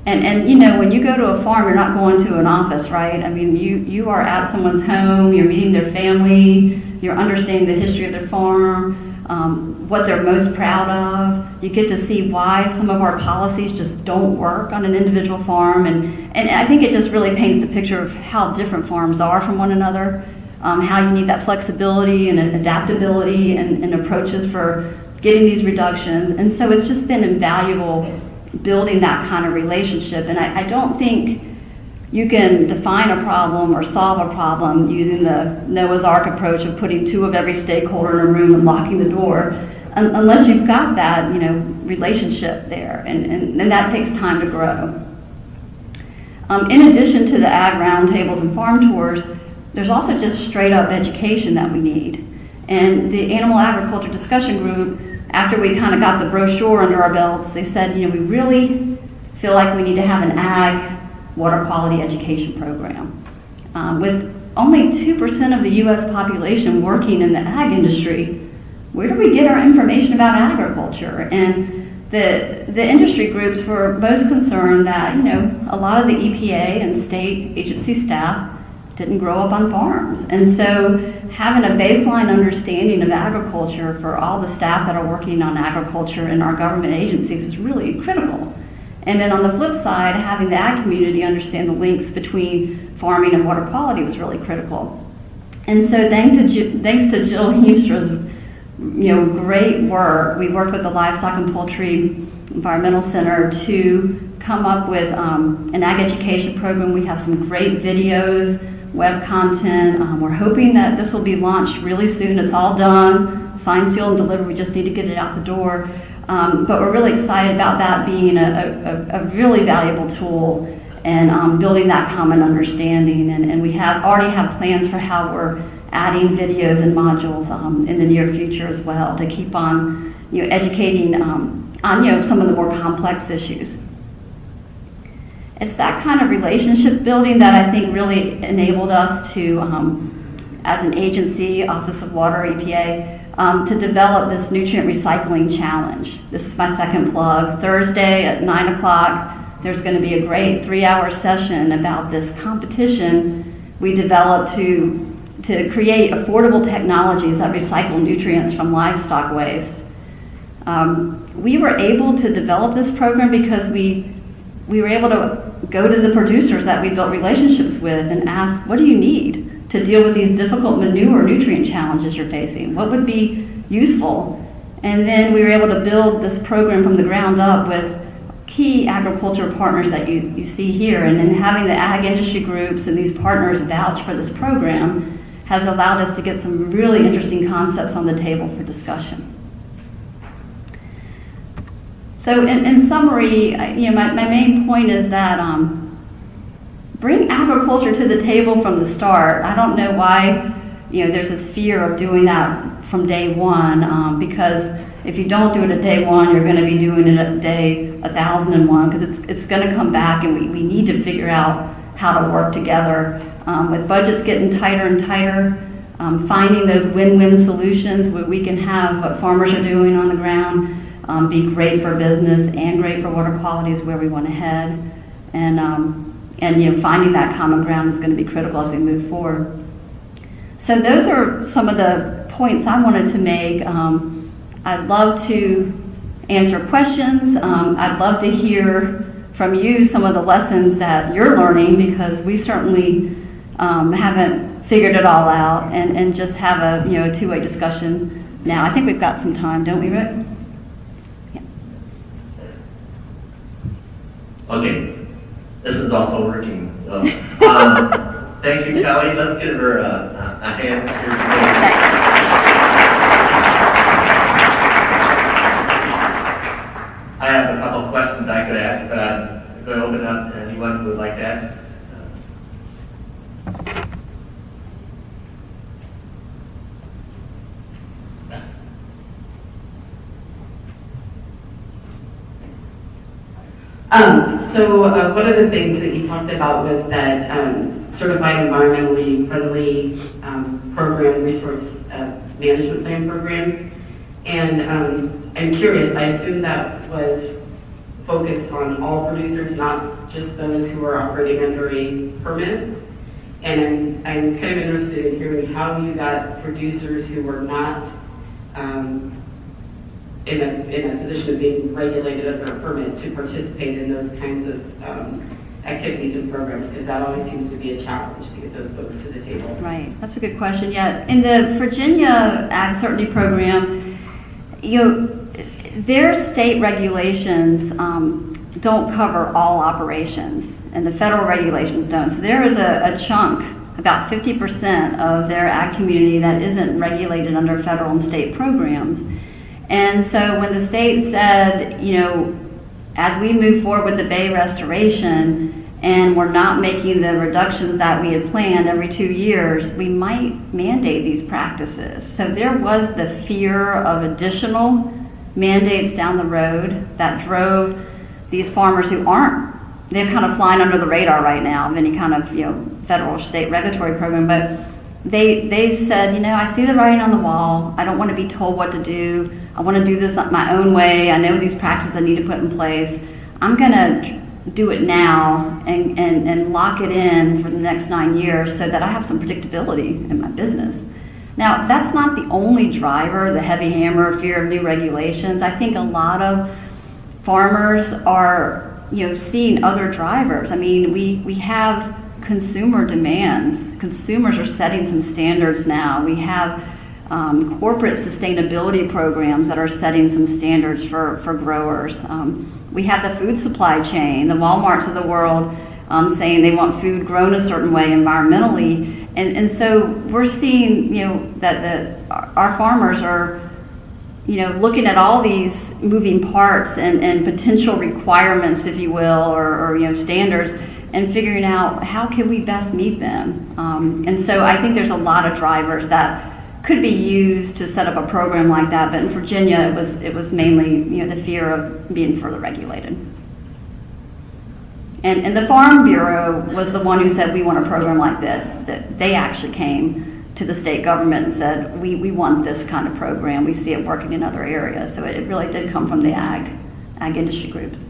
And, and you know, when you go to a farm, you're not going to an office, right? I mean, you, you are at someone's home, you're meeting their family, you're understanding the history of their farm, um, what they're most proud of. You get to see why some of our policies just don't work on an individual farm. And, and I think it just really paints the picture of how different farms are from one another, um, how you need that flexibility and adaptability and, and approaches for getting these reductions. And so it's just been invaluable building that kind of relationship. And I, I don't think you can define a problem or solve a problem using the Noah's Ark approach of putting two of every stakeholder in a room and locking the door, un unless you've got that, you know, relationship there, and, and, and that takes time to grow. Um, in addition to the ag roundtables and farm tours, there's also just straight up education that we need. And the Animal Agriculture Discussion Group after we kind of got the brochure under our belts, they said, you know, we really feel like we need to have an ag water quality education program. Um, with only 2% of the U.S. population working in the ag industry, where do we get our information about agriculture? And the, the industry groups were most concerned that, you know, a lot of the EPA and state agency staff didn't grow up on farms. And so having a baseline understanding of agriculture for all the staff that are working on agriculture in our government agencies is really critical. And then on the flip side, having the ag community understand the links between farming and water quality was really critical. And so thanks to, thanks to Jill Heemstra's you know, great work, we worked with the Livestock and Poultry Environmental Center to come up with um, an ag education program. We have some great videos web content. Um, we're hoping that this will be launched really soon. It's all done, signed, sealed, and delivered. We just need to get it out the door. Um, but we're really excited about that being a, a, a really valuable tool and um, building that common understanding. And, and, we have already have plans for how we're adding videos and modules um, in the near future as well to keep on you know, educating um, on you know, some of the more complex issues. It's that kind of relationship building that I think really enabled us to, um, as an agency, Office of Water, EPA, um, to develop this nutrient recycling challenge. This is my second plug. Thursday at 9 o'clock, there's going to be a great three-hour session about this competition we developed to, to create affordable technologies that recycle nutrients from livestock waste. Um, we were able to develop this program because we we were able to go to the producers that we built relationships with and ask, what do you need to deal with these difficult manure nutrient challenges you're facing? What would be useful? And then we were able to build this program from the ground up with key agriculture partners that you, you see here. And then having the ag industry groups and these partners vouch for this program has allowed us to get some really interesting concepts on the table for discussion. So in, in summary, you know, my, my main point is that um, bring agriculture to the table from the start. I don't know why, you know, there's this fear of doing that from day one um, because if you don't do it at day one, you're going to be doing it at day 1001 because it's, it's going to come back and we, we need to figure out how to work together. Um, with budgets getting tighter and tighter, um, finding those win-win solutions where we can have what farmers are doing on the ground um, be great for business and great for water quality is where we want to head. And, um, and you know, finding that common ground is going to be critical as we move forward. So those are some of the points I wanted to make. Um, I'd love to answer questions. Um, I'd love to hear from you some of the lessons that you're learning because we certainly um, haven't figured it all out and, and just have a you know two-way discussion now. I think we've got some time, don't we, Rick? Okay, this is also working. So, um, thank you, Kelly. Let's give her a, a hand. I have a couple questions I could ask, but I'm going to open up to anyone who would like to ask. Um, so uh, one of the things that you talked about was that um, certified environmentally friendly um, program, resource uh, management plan program. And um, I'm curious, I assume that was focused on all producers, not just those who are operating under a permit. And I'm, I'm kind of interested in hearing how you got producers who were not um, in a, in a position of being regulated under a permit to participate in those kinds of um, activities and programs, because that always seems to be a challenge to get those folks to the table. Right, that's a good question. Yeah, in the Virginia Ag Certainty Program, you know, their state regulations um, don't cover all operations, and the federal regulations don't. So there is a, a chunk, about 50% of their ag community that isn't regulated under federal and state programs. And so when the state said, you know, as we move forward with the bay restoration and we're not making the reductions that we had planned every two years, we might mandate these practices. So there was the fear of additional mandates down the road that drove these farmers who aren't, they're kind of flying under the radar right now of any kind of, you know, federal or state regulatory program, but they, they said, you know, I see the writing on the wall. I don't want to be told what to do. I want to do this my own way. I know these practices I need to put in place. I'm going to do it now and, and, and lock it in for the next nine years so that I have some predictability in my business. Now, that's not the only driver, the heavy hammer, fear of new regulations. I think a lot of farmers are, you know, seeing other drivers. I mean, we, we have consumer demands. Consumers are setting some standards now. We have um, corporate sustainability programs that are setting some standards for, for growers. Um, we have the food supply chain, the Walmarts of the world um, saying they want food grown a certain way environmentally. And, and so we're seeing, you know, that the, our farmers are, you know, looking at all these moving parts and, and potential requirements, if you will, or, or you know, standards and figuring out how can we best meet them. Um, and so I think there's a lot of drivers that could be used to set up a program like that, but in Virginia it was it was mainly you know the fear of being further regulated. And, and the Farm Bureau was the one who said we want a program like this. That they actually came to the state government and said we, we want this kind of program. We see it working in other areas. So it really did come from the ag ag industry groups.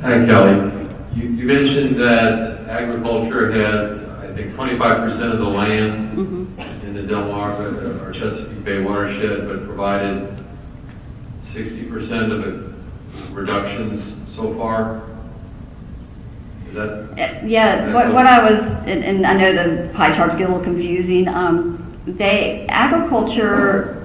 Hi, Kelly. You, you mentioned that agriculture had, I think, 25% of the land Mm-hmm. in the Delmarva or Chesapeake Bay watershed, but provided 60% of the reductions so far. Is that, Uh, Yeah, what, what I was, and, and I know the pie charts get a little confusing. Um, they agriculture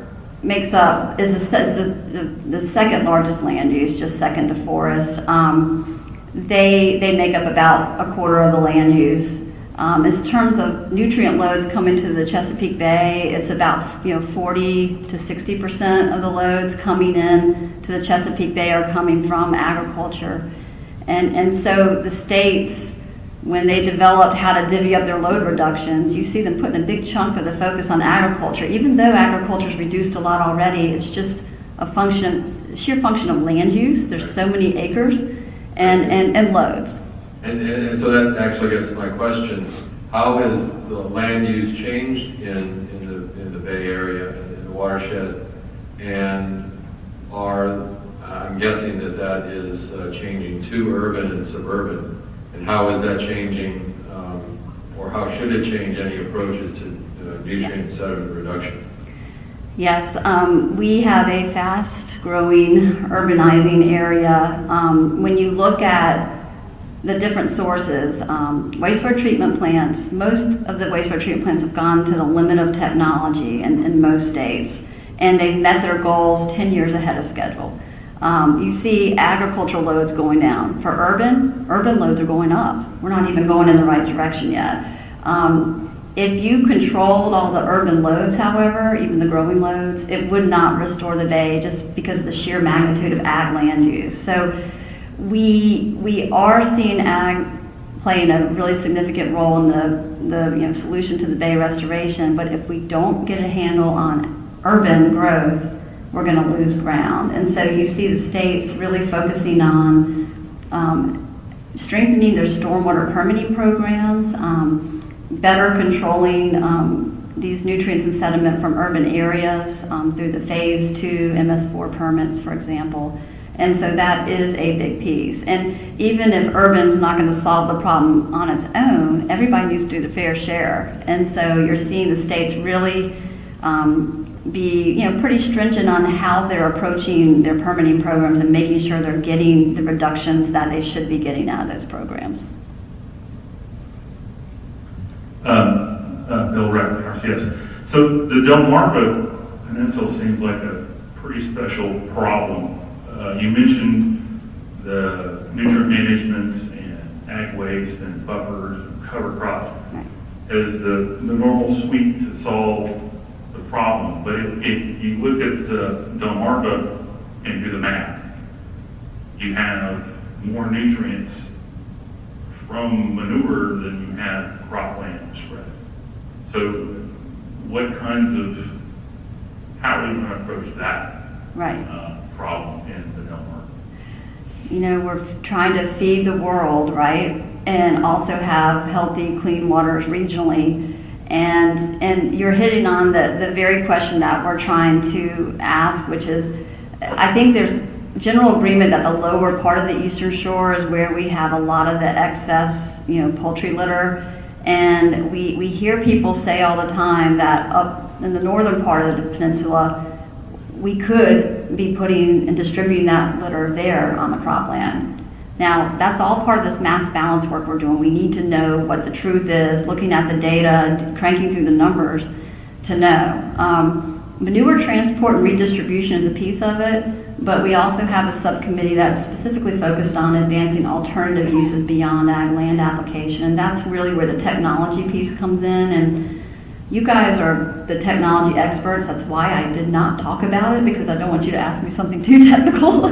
makes up is, the, is the, the, the second largest land use, just second to forest. Um, they they make up about a quarter of the land use. Um, in terms of nutrient loads coming to the Chesapeake Bay, it's about you know 40 to 60 percent of the loads coming in to the Chesapeake Bay are coming from agriculture. And, and so the states, when they developed how to divvy up their load reductions, you see them putting a big chunk of the focus on agriculture. Even though agriculture's reduced a lot already, it's just a function, sheer function of land use. There's so many acres and, and, and loads. and, and and so that actually gets to my question. how has the land use changed in, in the, in the Bay Area, in the watershed? And are, I'm guessing that that is uh, changing to urban and suburban. How is that changing, um, or how should it change any approaches to uh, nutrient sediment reduction? Yes, um, we have a fast-growing urbanizing area. Um, when you look at the different sources, um, wastewater treatment plants, most of the wastewater treatment plants have gone to the limit of technology in, in most states, and they've met their goals 10 years ahead of schedule. Um, you see agricultural loads going down. For urban, urban loads are going up. We're not even going in the right direction yet. Um, if you controlled all the urban loads, however, even the growing loads, it would not restore the bay just because of the sheer magnitude of ag land use. So we, we are seeing ag playing a really significant role in the, the you know, solution to the bay restoration, but if we don't get a handle on urban growth, we're going to lose ground. And so you see the states really focusing on um, strengthening their stormwater permitting programs, um, better controlling um, these nutrients and sediment from urban areas um, through the phase two MS4 permits, for example. And so that is a big piece. And even if urban's not going to solve the problem on its own, everybody needs to do the fair share. And so you're seeing the states really um, be, you know, pretty stringent on how they're approaching their permitting programs and making sure they're getting the reductions that they should be getting out of those programs. Um, uh, Bill Rector, yes. So the Delmarva Peninsula seems like a pretty special problem. Uh, you mentioned the nutrient management and ag waste and buffers and cover crops Right. as the, the normal suite to solve problem. But if, if you look at the Delmarva and do the math, you have more nutrients from manure than you have cropland spread. So what kinds of, how are we going to approach that Right. uh, problem in the Delmarva? you know, we're trying to feed the world, right? And also have healthy, clean waters regionally. And, and you're hitting on the, the very question that we're trying to ask, which is, I think there's general agreement that the lower part of the eastern shore is where we have a lot of the excess, you know, poultry litter. And we, we hear people say all the time that up in the northern part of the peninsula, we could be putting and distributing that litter there on the cropland. Now, that's all part of this mass balance work we're doing. We need to know what the truth is, looking at the data, cranking through the numbers to know. Um, manure transport and redistribution is a piece of it, but we also have a subcommittee that's specifically focused on advancing alternative uses beyond ag land application. And that's really where the technology piece comes in. And you guys are the technology experts. That's why I did not talk about it because I don't want you to ask me something too technical.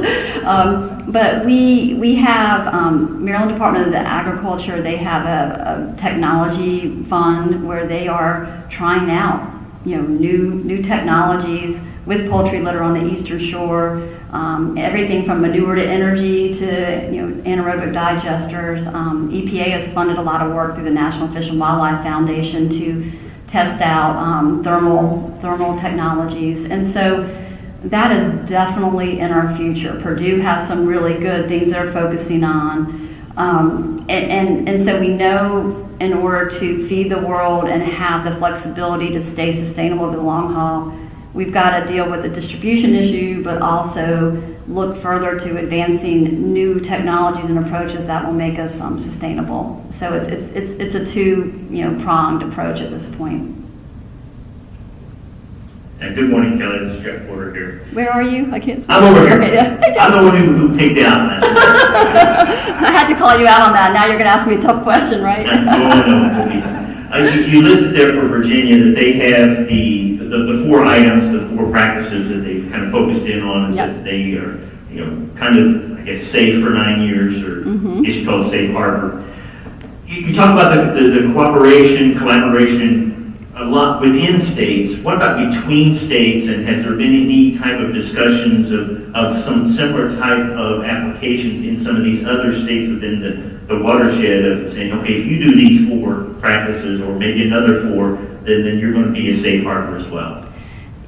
um, but we we have um, Maryland Department of the Agriculture. They have a, a technology fund where they are trying out you know new new technologies with poultry litter on the eastern shore. Um, everything from manure to energy to you know anaerobic digesters. Um, EPA has funded a lot of work through the National Fish and Wildlife Foundation to test out um, thermal thermal technologies, and so that is definitely in our future. Purdue has some really good things they're focusing on, um, and, and and so we know in order to feed the world and have the flexibility to stay sustainable over the long haul, we've got to deal with the distribution issue, but also look further to advancing new technologies and approaches that will make us um, sustainable. So it's, it's, it's, it's a two, you know, pronged approach at this point. And good morning, Kelly. This is Jeff Porter here. Where are you? I can't see. I'm over here. Okay, yeah. Hey, I'm the one who, who picked out last I had to call you out on that. Now you're going to ask me a tough question, right? No, no, you, you listed there for Virginia that they have the, the, the four items, the four practices that they've kind of focused in on, is Yes. that they are, you know, kind of, I guess, safe for nine years, or Mhm. it's called safe harbor. You, you talk about the, the, the cooperation, collaboration, a lot within states. What about between states, and has there been any type of discussions of, of some similar type of applications in some of these other states within the the watershed of saying, okay, if you do these four practices or maybe another four, then, then you're going to be a safe harbor as well.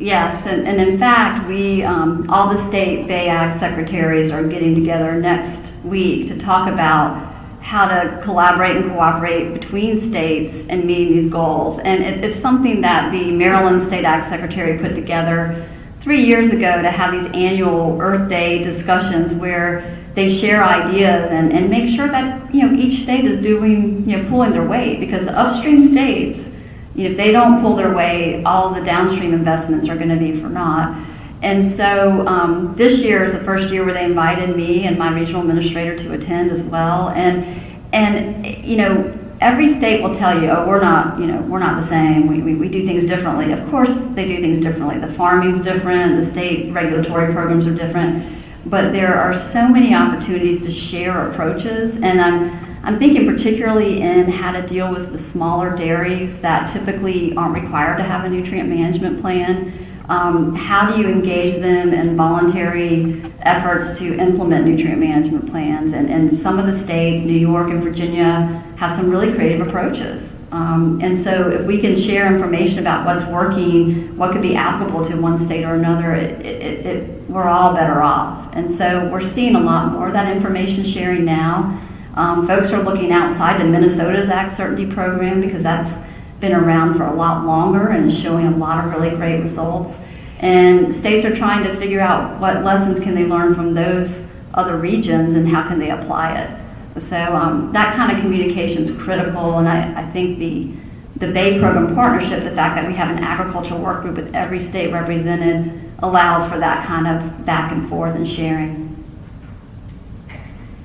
Yes, and, and in fact, we, um, all the state Bay Act secretaries are getting together next week to talk about how to collaborate and cooperate between states in meeting these goals. And it, it's something that the Maryland State Ag Secretary put together three years ago to have these annual Earth Day discussions where they share ideas and, and make sure that, you know, each state is doing, you know, pulling their weight because the upstream states, if they don't pull their weight, all the downstream investments are going to be for naught. And so um, this year is the first year where they invited me and my regional administrator to attend as well. And and you know, every state will tell you, oh, we're not, you know, we're not the same. We, we, we do things differently. Of course, they do things differently. The farming's different. The state regulatory programs are different. But there are so many opportunities to share approaches, and I'm I'm thinking particularly in how to deal with the smaller dairies that typically aren't required to have a nutrient management plan. Um, how do you engage them in voluntary efforts to implement nutrient management plans? And, and some of the states, New York and Virginia, have some really creative approaches. Um, and so if we can share information about what's working, what could be applicable to one state or another, it, it, it, we're all better off. And so we're seeing a lot more of that information sharing now. Um, folks are looking outside to Minnesota's Ag Certainty program because that's been around for a lot longer and is showing a lot of really great results. And states are trying to figure out what lessons can they learn from those other regions and how can they apply it. So um, that kind of communication is critical, and I, I think the the Bay Program Partnership, the fact that we have an agricultural work group with every state represented, allows for that kind of back and forth and sharing.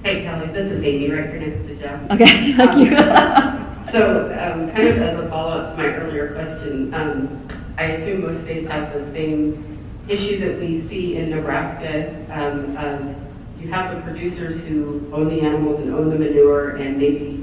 Hey Kelly, this is Amy right here next to Jeff. Okay, thank you. So, um, kind of as a follow-up to my earlier question, um, I assume most states have the same issue that we see in Nebraska. Um, um, you have the producers who own the animals and own the manure, and maybe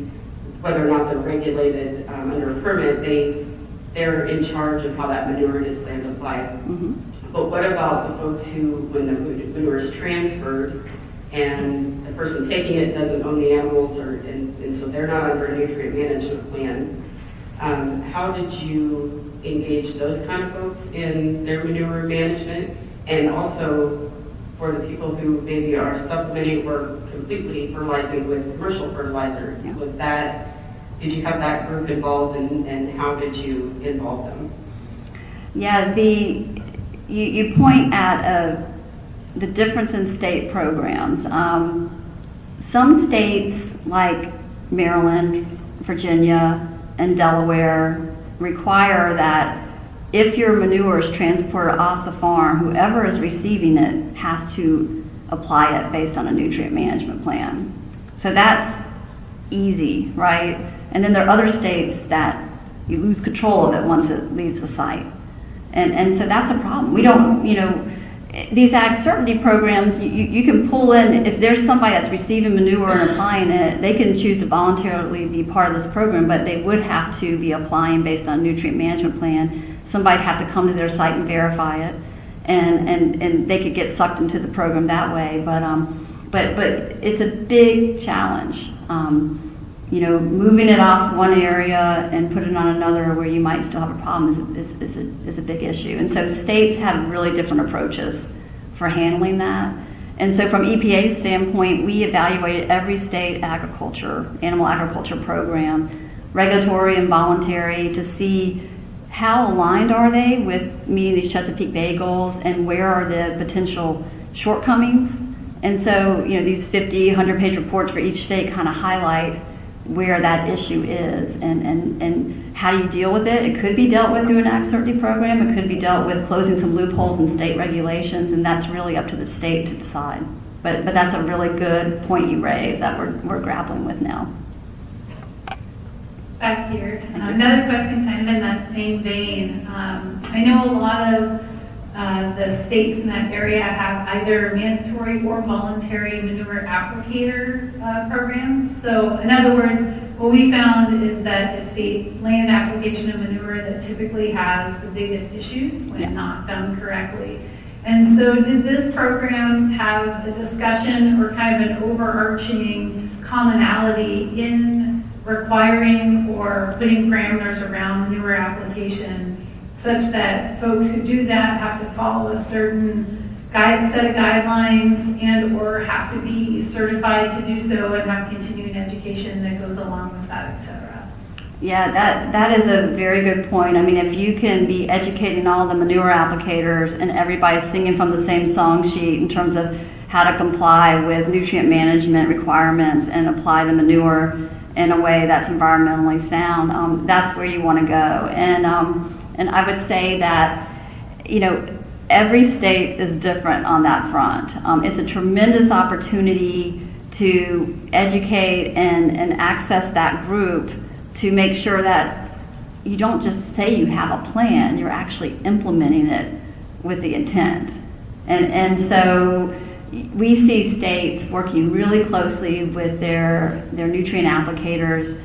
whether or not they're regulated um, under a permit, they they're in charge of how that manure is land applied. Mhm. But what about the folks who, when the manure is transferred, and the person taking it doesn't own the animals, or and, and so they're not under a nutrient management plan? Um, how did you engage those kind of folks in their manure management? And also for the people who maybe are supplementing or completely fertilizing with commercial fertilizer, Yeah. was that, did you have that group involved and, and how did you involve them? Yeah, the, you, you point at uh, the difference in state programs. Um, some states like Maryland, Virginia, and Delaware require that if your manure is transported off the farm, whoever is receiving it has to apply it based on a nutrient management plan. So that's easy, right? And then there are other states that you lose control of it once it leaves the site. And, and so that's a problem. We don't, you know, these ag certainty programs, you, you can pull in, if there's somebody that's receiving manure and applying it, they can choose to voluntarily be part of this program, but they would have to be applying based on nutrient management plan. Somebody'd have to come to their site and verify it, and, and, and they could get sucked into the program that way. But, um, but, but it's a big challenge. Um, you know, moving it off one area and putting it on another where you might still have a problem is, is, is, a, is a big issue. And so states have really different approaches for handling that. And so from EPA's standpoint, we evaluated every state agriculture, animal agriculture program, regulatory and voluntary, to see how aligned are they with meeting these Chesapeake Bay goals and where are the potential shortcomings. And so, you know, these 50, 100 page reports for each state kind of highlight where that issue is and, and, and how do you deal with it. It could be dealt with through an Ag Certainty program. It could be dealt with closing some loopholes in state regulations, and that's really up to the state to decide. But, but that's a really good point you raise that we're, we're grappling with now. back here. Another question kind of in that same vein. Um, I know a lot of uh, the states in that area have either mandatory or voluntary manure applicator uh, programs. So in other words, what we found is that it's the land application of manure that typically has the biggest issues when Yes. not done correctly. And so did this program have a discussion or kind of an overarching commonality in requiring or putting parameters around manure application such that folks who do that have to follow a certain guide, set of guidelines and/or have to be certified to do so and have continuing education that goes along with that, et cetera. Yeah, that, that is a very good point. I mean, if you can be educating all the manure applicators and everybody's singing from the same song sheet in terms of how to comply with nutrient management requirements and apply the manure in a way that's environmentally sound, um, that's where you want to go. And, um, and I would say that, you know, every state is different on that front. Um, it's a tremendous opportunity to educate and, and access that group to make sure that you don't just say you have a plan, you're actually implementing it with the intent. And, and so we see states working really closely with their, their nutrient applicators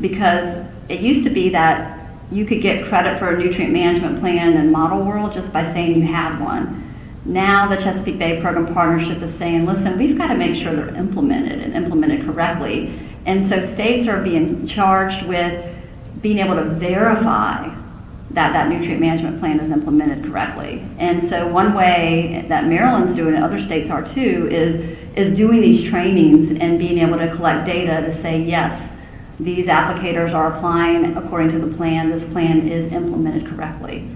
because it used to be that you could get credit for a nutrient management plan in model world just by saying you had one. Now the Chesapeake Bay Program Partnership is saying, listen, we've got to make sure they're implemented and implemented correctly. And so states are being charged with being able to verify that that nutrient management plan is implemented correctly. And so one way that Maryland's doing and other states are too, is, is doing these trainings and being able to collect data to say, yes, these applicators are applying according to the plan, this plan is implemented correctly.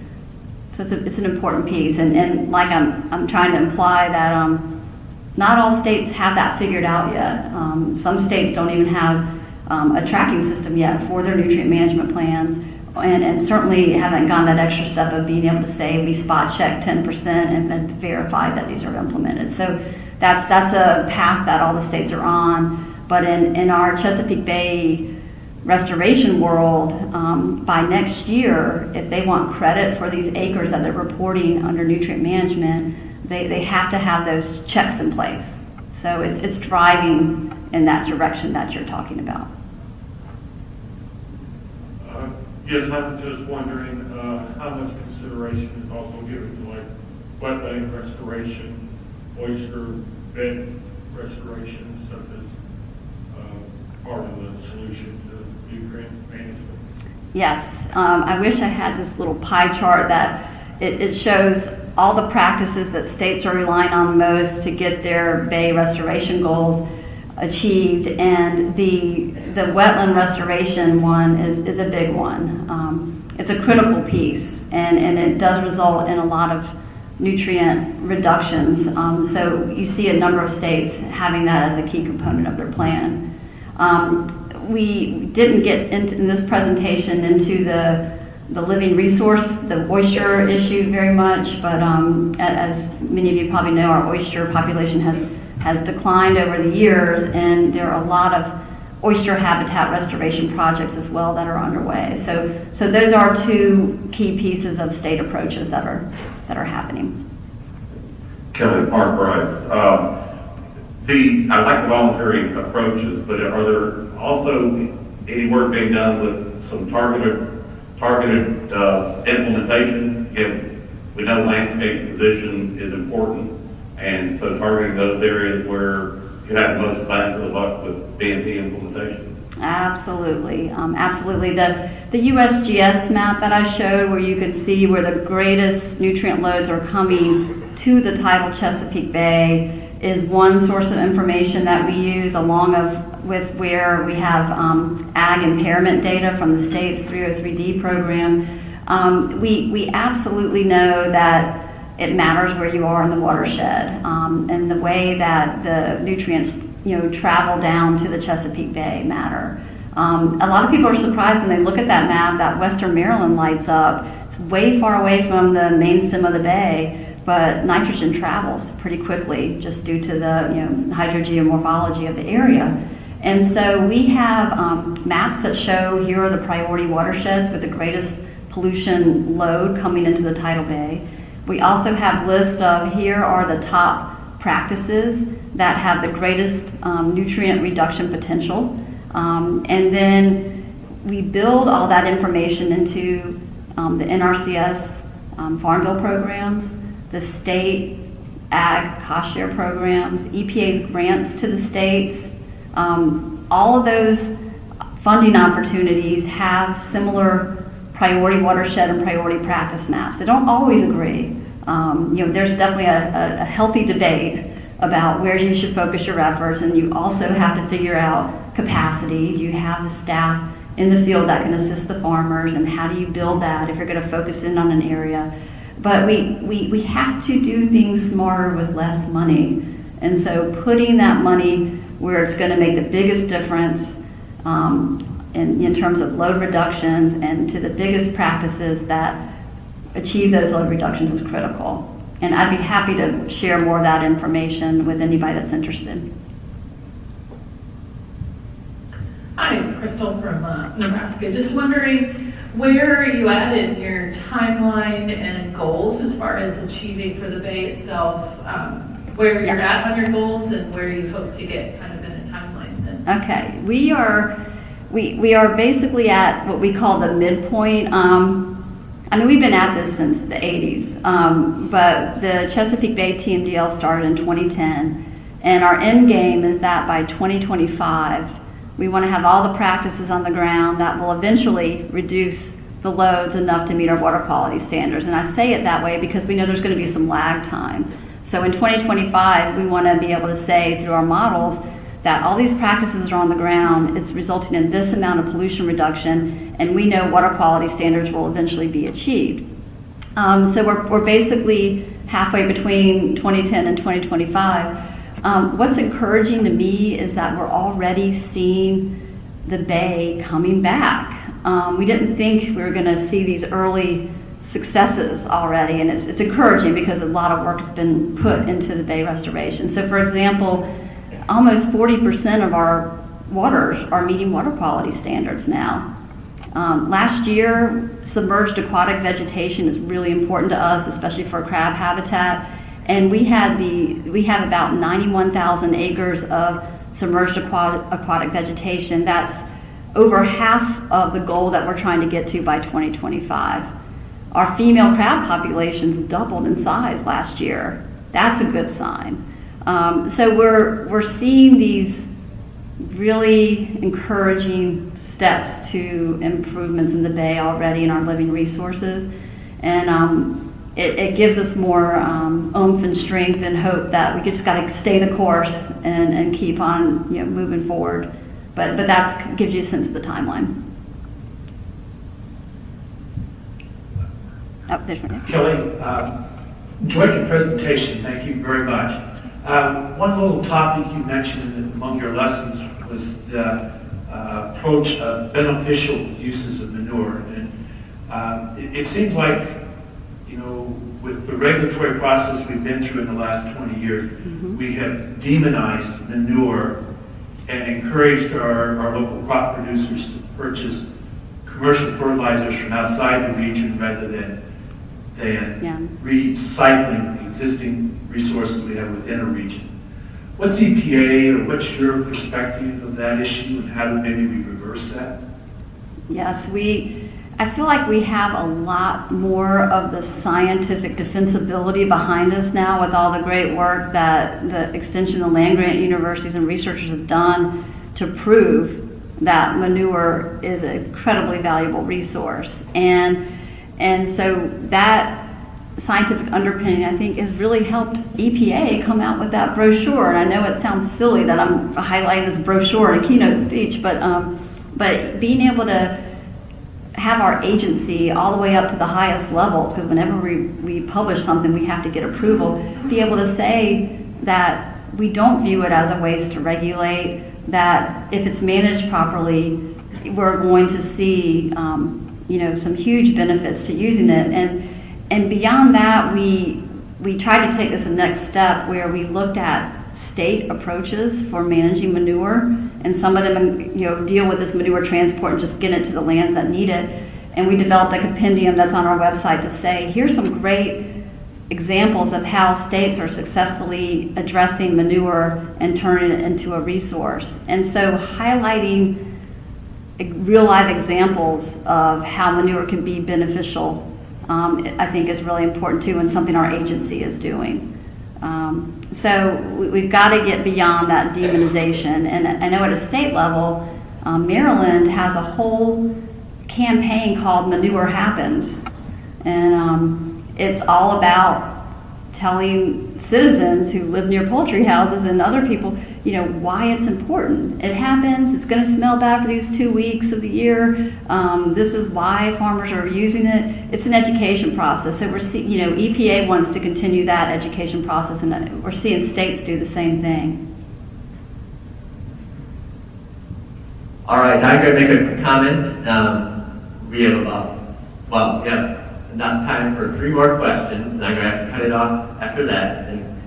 So it's, a, it's an important piece. And, and like I'm, I'm trying to imply that um, not all states have that figured out yet. Um, some states don't even have um, a tracking system yet for their nutrient management plans, and, and, certainly haven't gone that extra step of being able to say we spot check 10% and, and verify that these are implemented. So that's that's a path that all the states are on. But in, in our Chesapeake Bay restoration world, um, by next year, if they want credit for these acres that they're reporting under nutrient management, they, they have to have those checks in place. So it's, it's driving in that direction that you're talking about. Uh, Yes, I'm just wondering uh, how much consideration is also given to like wetland restoration, oyster bed restoration, part of the solution to nutrient management. Yes, um, I wish I had this little pie chart that it, it shows all the practices that states are relying on most to get their bay restoration goals achieved. And the, the wetland restoration one is, is a big one. Um, it's a critical piece, and, and it does result in a lot of nutrient reductions. Um, so you see a number of states having that as a key component of their plan. Um, we didn't get into, in this presentation into the the living resource, the oyster issue very much, but um, as many of you probably know, our oyster population has, has declined over the years, and there are a lot of oyster habitat restoration projects as well that are underway. So, so those are two key pieces of state approaches that are, that are happening. Kelly Park Bryce. Um, the, I like the voluntary approaches, but are there also any work being done with some targeted targeted uh, implementation. Again, we know landscape position is important, and so targeting those areas where you have the most bang for the buck with BMP implementation. Absolutely, um, absolutely. The the USGS map that I showed, where you could see where the greatest nutrient loads are coming to the tidal Chesapeake Bay, is one source of information that we use along of with where we have um, ag impairment data from the state's 303D program. Um, we, we absolutely know that it matters where you are in the watershed um, and the way that the nutrients you know travel down to the Chesapeake Bay matter. Um, a lot of people are surprised when they look at that map that Western Maryland lights up. It's way far away from the main stem of the bay, but nitrogen travels pretty quickly just due to the you know hydrogeomorphology of the area. And so we have um, maps that show here are the priority watersheds with the greatest pollution load coming into the tidal bay. We also have lists of here are the top practices that have the greatest um, nutrient reduction potential. Um, and then we build all that information into um, the NRCS um, Farm Bill programs, the state ag cost share programs, EPA's grants to the states, Um, all of those funding opportunities have similar priority watershed and priority practice maps. They don't always agree. Um, you know, there's definitely a, a, a healthy debate about where you should focus your efforts, and you also have to figure out capacity. Do you have the staff in the field that can assist the farmers, and how do you build that if you're going to focus in on an area? But we, we, we have to do things smarter with less money. And so putting that money where it's going to make the biggest difference um, in, in terms of load reductions and to the biggest practices that achieve those load reductions is critical. And I'd be happy to share more of that information with anybody that's interested. Hi, Crystal from uh, Nebraska. Just wondering, where are you at in your timeline and goals as far as achieving for the Bay itself? Um, Where you're at on your goals and where you hope to get kind of in a timeline then? Okay, we are, we, we are basically at what we call the midpoint. Um, I mean, we've been at this since the 80s, um, but the Chesapeake Bay TMDL started in 2010, and our end game is that by 2025, we want to have all the practices on the ground that will eventually reduce the loads enough to meet our water quality standards. And I say it that way because we know there's going to be some lag time. So in 2025, we want to be able to say through our models that all these practices are on the ground, it's resulting in this amount of pollution reduction, and we know water quality standards will eventually be achieved. Um, so we're, we're basically halfway between 2010 and 2025. Um, what's encouraging to me is that we're already seeing the bay coming back. Um, we didn't think we were going to see these early successes already, and it's, it's encouraging because a lot of work has been put into the bay restoration. So, for example, almost 40% of our waters are meeting water quality standards now. Um, last year, submerged aquatic vegetation is really important to us, especially for crab habitat. And we had the we have about 91,000 acres of submerged aquatic, vegetation. That's over half of the goal that we're trying to get to by 2025. Our female crab populations doubled in size last year. That's a good sign. Um, so we're we're seeing these really encouraging steps to improvements in the bay already in our living resources. And um, it, it gives us more um, oomph and strength and hope that we just got to stay the course and, and keep on you know, moving forward. But, but that gives you a sense of the timeline. Oh, there's one. Kelly, um, enjoyed your presentation, thank you very much. Um, One little topic you mentioned among your lessons was the uh, approach of beneficial uses of manure. And uh, it it seems like, you know, with the regulatory process we've been through in the last 20 years, mm-hmm. we have demonized manure and encouraged our, our local crop producers to purchase commercial fertilizers from outside the region rather than, Yeah. than recycling existing resources we have within a region. What's EPA or what's your perspective of that issue and how do maybe we reverse that? Yes, we, I feel like we have a lot more of the scientific defensibility behind us now with all the great work that the Extension and land grant universities and researchers have done to prove that manure is an incredibly valuable resource. And, and so that scientific underpinning, I think, has really helped EPA come out with that brochure. And I know it sounds silly that I'm highlighting this brochure in a keynote speech, but, um, but being able to have our agency all the way up to the highest levels, because whenever we, we publish something, we have to get approval, be able to say that we don't view it as a waste to regulate, that if it's managed properly, we're going to see, um, you know, some huge benefits to using it. And, and beyond that, we, we tried to take this a next step where we looked at state approaches for managing manure, and some of them, you know, deal with this manure transport and just get it to the lands that need it. And we developed a compendium that's on our website to say, here's some great examples of how states are successfully addressing manure and turning it into a resource. And so highlighting real life examples of how manure can be beneficial, um, I think is really important too, and something our agency is doing. Um, so we, we've got to get beyond that demonization. And I know at a state level, um, Maryland has a whole campaign called Manure Happens. And um, it's all about telling citizens who live near poultry houses and other people, you know, why it's important. It happens, it's going to smell bad for these two weeks of the year. Um, this is why farmers are using it. It's an education process. So we're see, you know, EPA wants to continue that education process, and we're seeing states do the same thing. All right, I'm going to make a comment. Um, we have about, well, we have enough time for three more questions, and I'm going to have to cut it off after that. And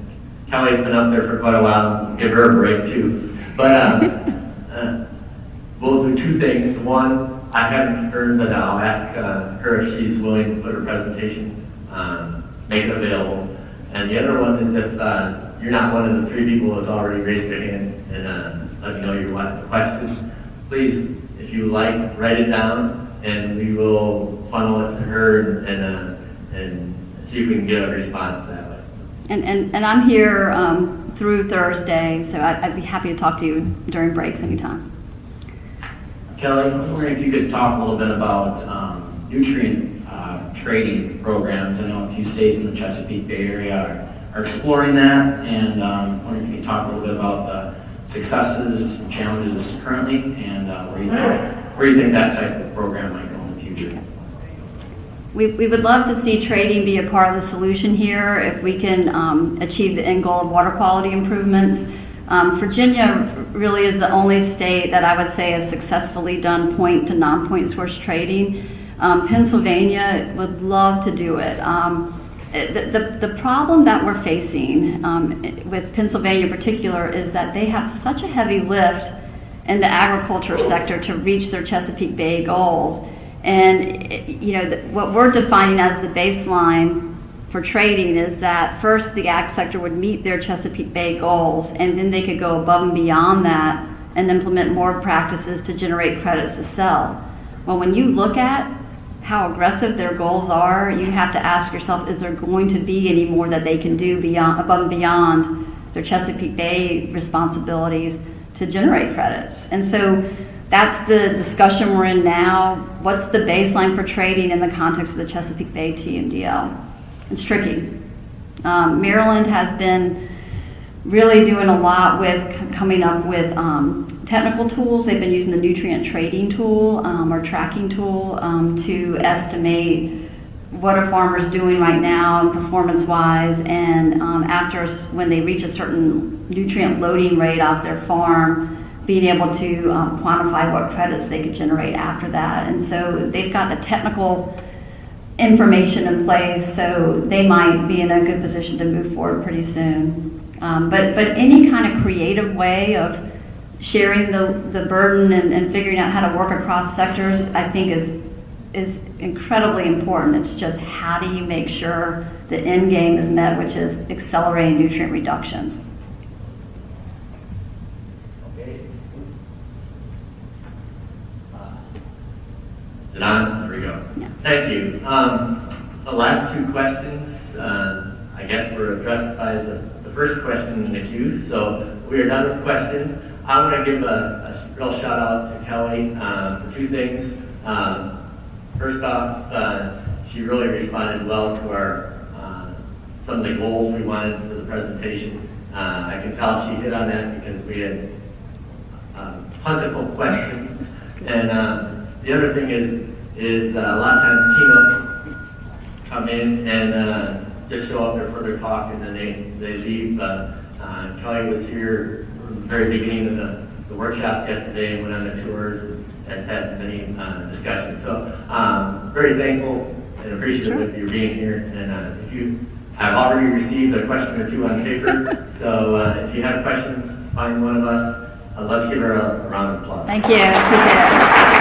Kelly's been up there for quite a while, give her a break too. But um, uh, we'll do two things. One, I haven't confirmed, but I'll ask uh, her if she's willing to put her presentation, um, make it available. And the other one is if uh, you're not one of the three people that's already raised their hand and uh, let me know your question, please, if you like, write it down and we will funnel it to her and, uh, and see if we can get a response that way. And, and, and I'm here um, through Thursday, so I'd, I'd be happy to talk to you during breaks anytime. Kelly, I was wondering if you could talk a little bit about um, nutrient uh, trading programs. I know a few states in the Chesapeake Bay Area are, are exploring that, and um, I wonder if you could talk a little bit about the successes and challenges currently, and uh, where you think where you think that type of program might go in the future. We, would love to see trading be a part of the solution here if we can um, achieve the end goal of water quality improvements. Um, Virginia really is the only state that I would say has successfully done point to non-point source trading. Um, Pennsylvania would love to do it. Um, the, the, the, problem that we're facing um, with Pennsylvania in particular is that they have such a heavy lift in the agriculture sector to reach their Chesapeake Bay goals. And you know what we're defining as the baseline for trading is that first the ag sector would meet their Chesapeake Bay goals, and then they could go above and beyond that and implement more practices to generate credits to sell. Well, when you look at how aggressive their goals are, you have to ask yourself, is there going to be any more that they can do beyond, above and beyond their Chesapeake Bay responsibilities to generate credits? And so that's the discussion we're in now. What's the baseline for trading in the context of the Chesapeake Bay TMDL? It's tricky. Um, Maryland has been really doing a lot with coming up with um, technical tools. They've been using the nutrient trading tool um, or tracking tool um, to estimate what a farmer's doing right now performance wise and um, after when they reach a certain nutrient loading rate off their farm being able to um, quantify what credits they could generate after that and so they've got the technical information in place so they might be in a good position to move forward pretty soon um, but but any kind of creative way of sharing the, the burden and, and figuring out how to work across sectors, I think is is incredibly important. It's just how do you make sure the end game is met, which is accelerating nutrient reductions. Did on? There we go. Yeah. Thank you. Um, the last two questions, uh, I guess, were addressed by the, the first question in the queue. So we are done with questions. I want to give a, a, real shout out to Kelly um, for two things. Um, first off, uh, she really responded well to our uh, some of the goals we wanted for the presentation. Uh, I can tell she hit on that because we had uh, plentiful questions. And uh, the other thing is, is uh, a lot of times keynotes come in and just show up there for their talk and then they, they leave. Kelly was here from the very beginning of the, the workshop yesterday and went on the tours and has had many uh, discussions. So um, very thankful and appreciative Sure. of you being here. And uh, if you have already received a question or two on paper, so uh, if you have questions, find one of us. Uh, let's give her a, a round of applause. Thank you. Appreciate it.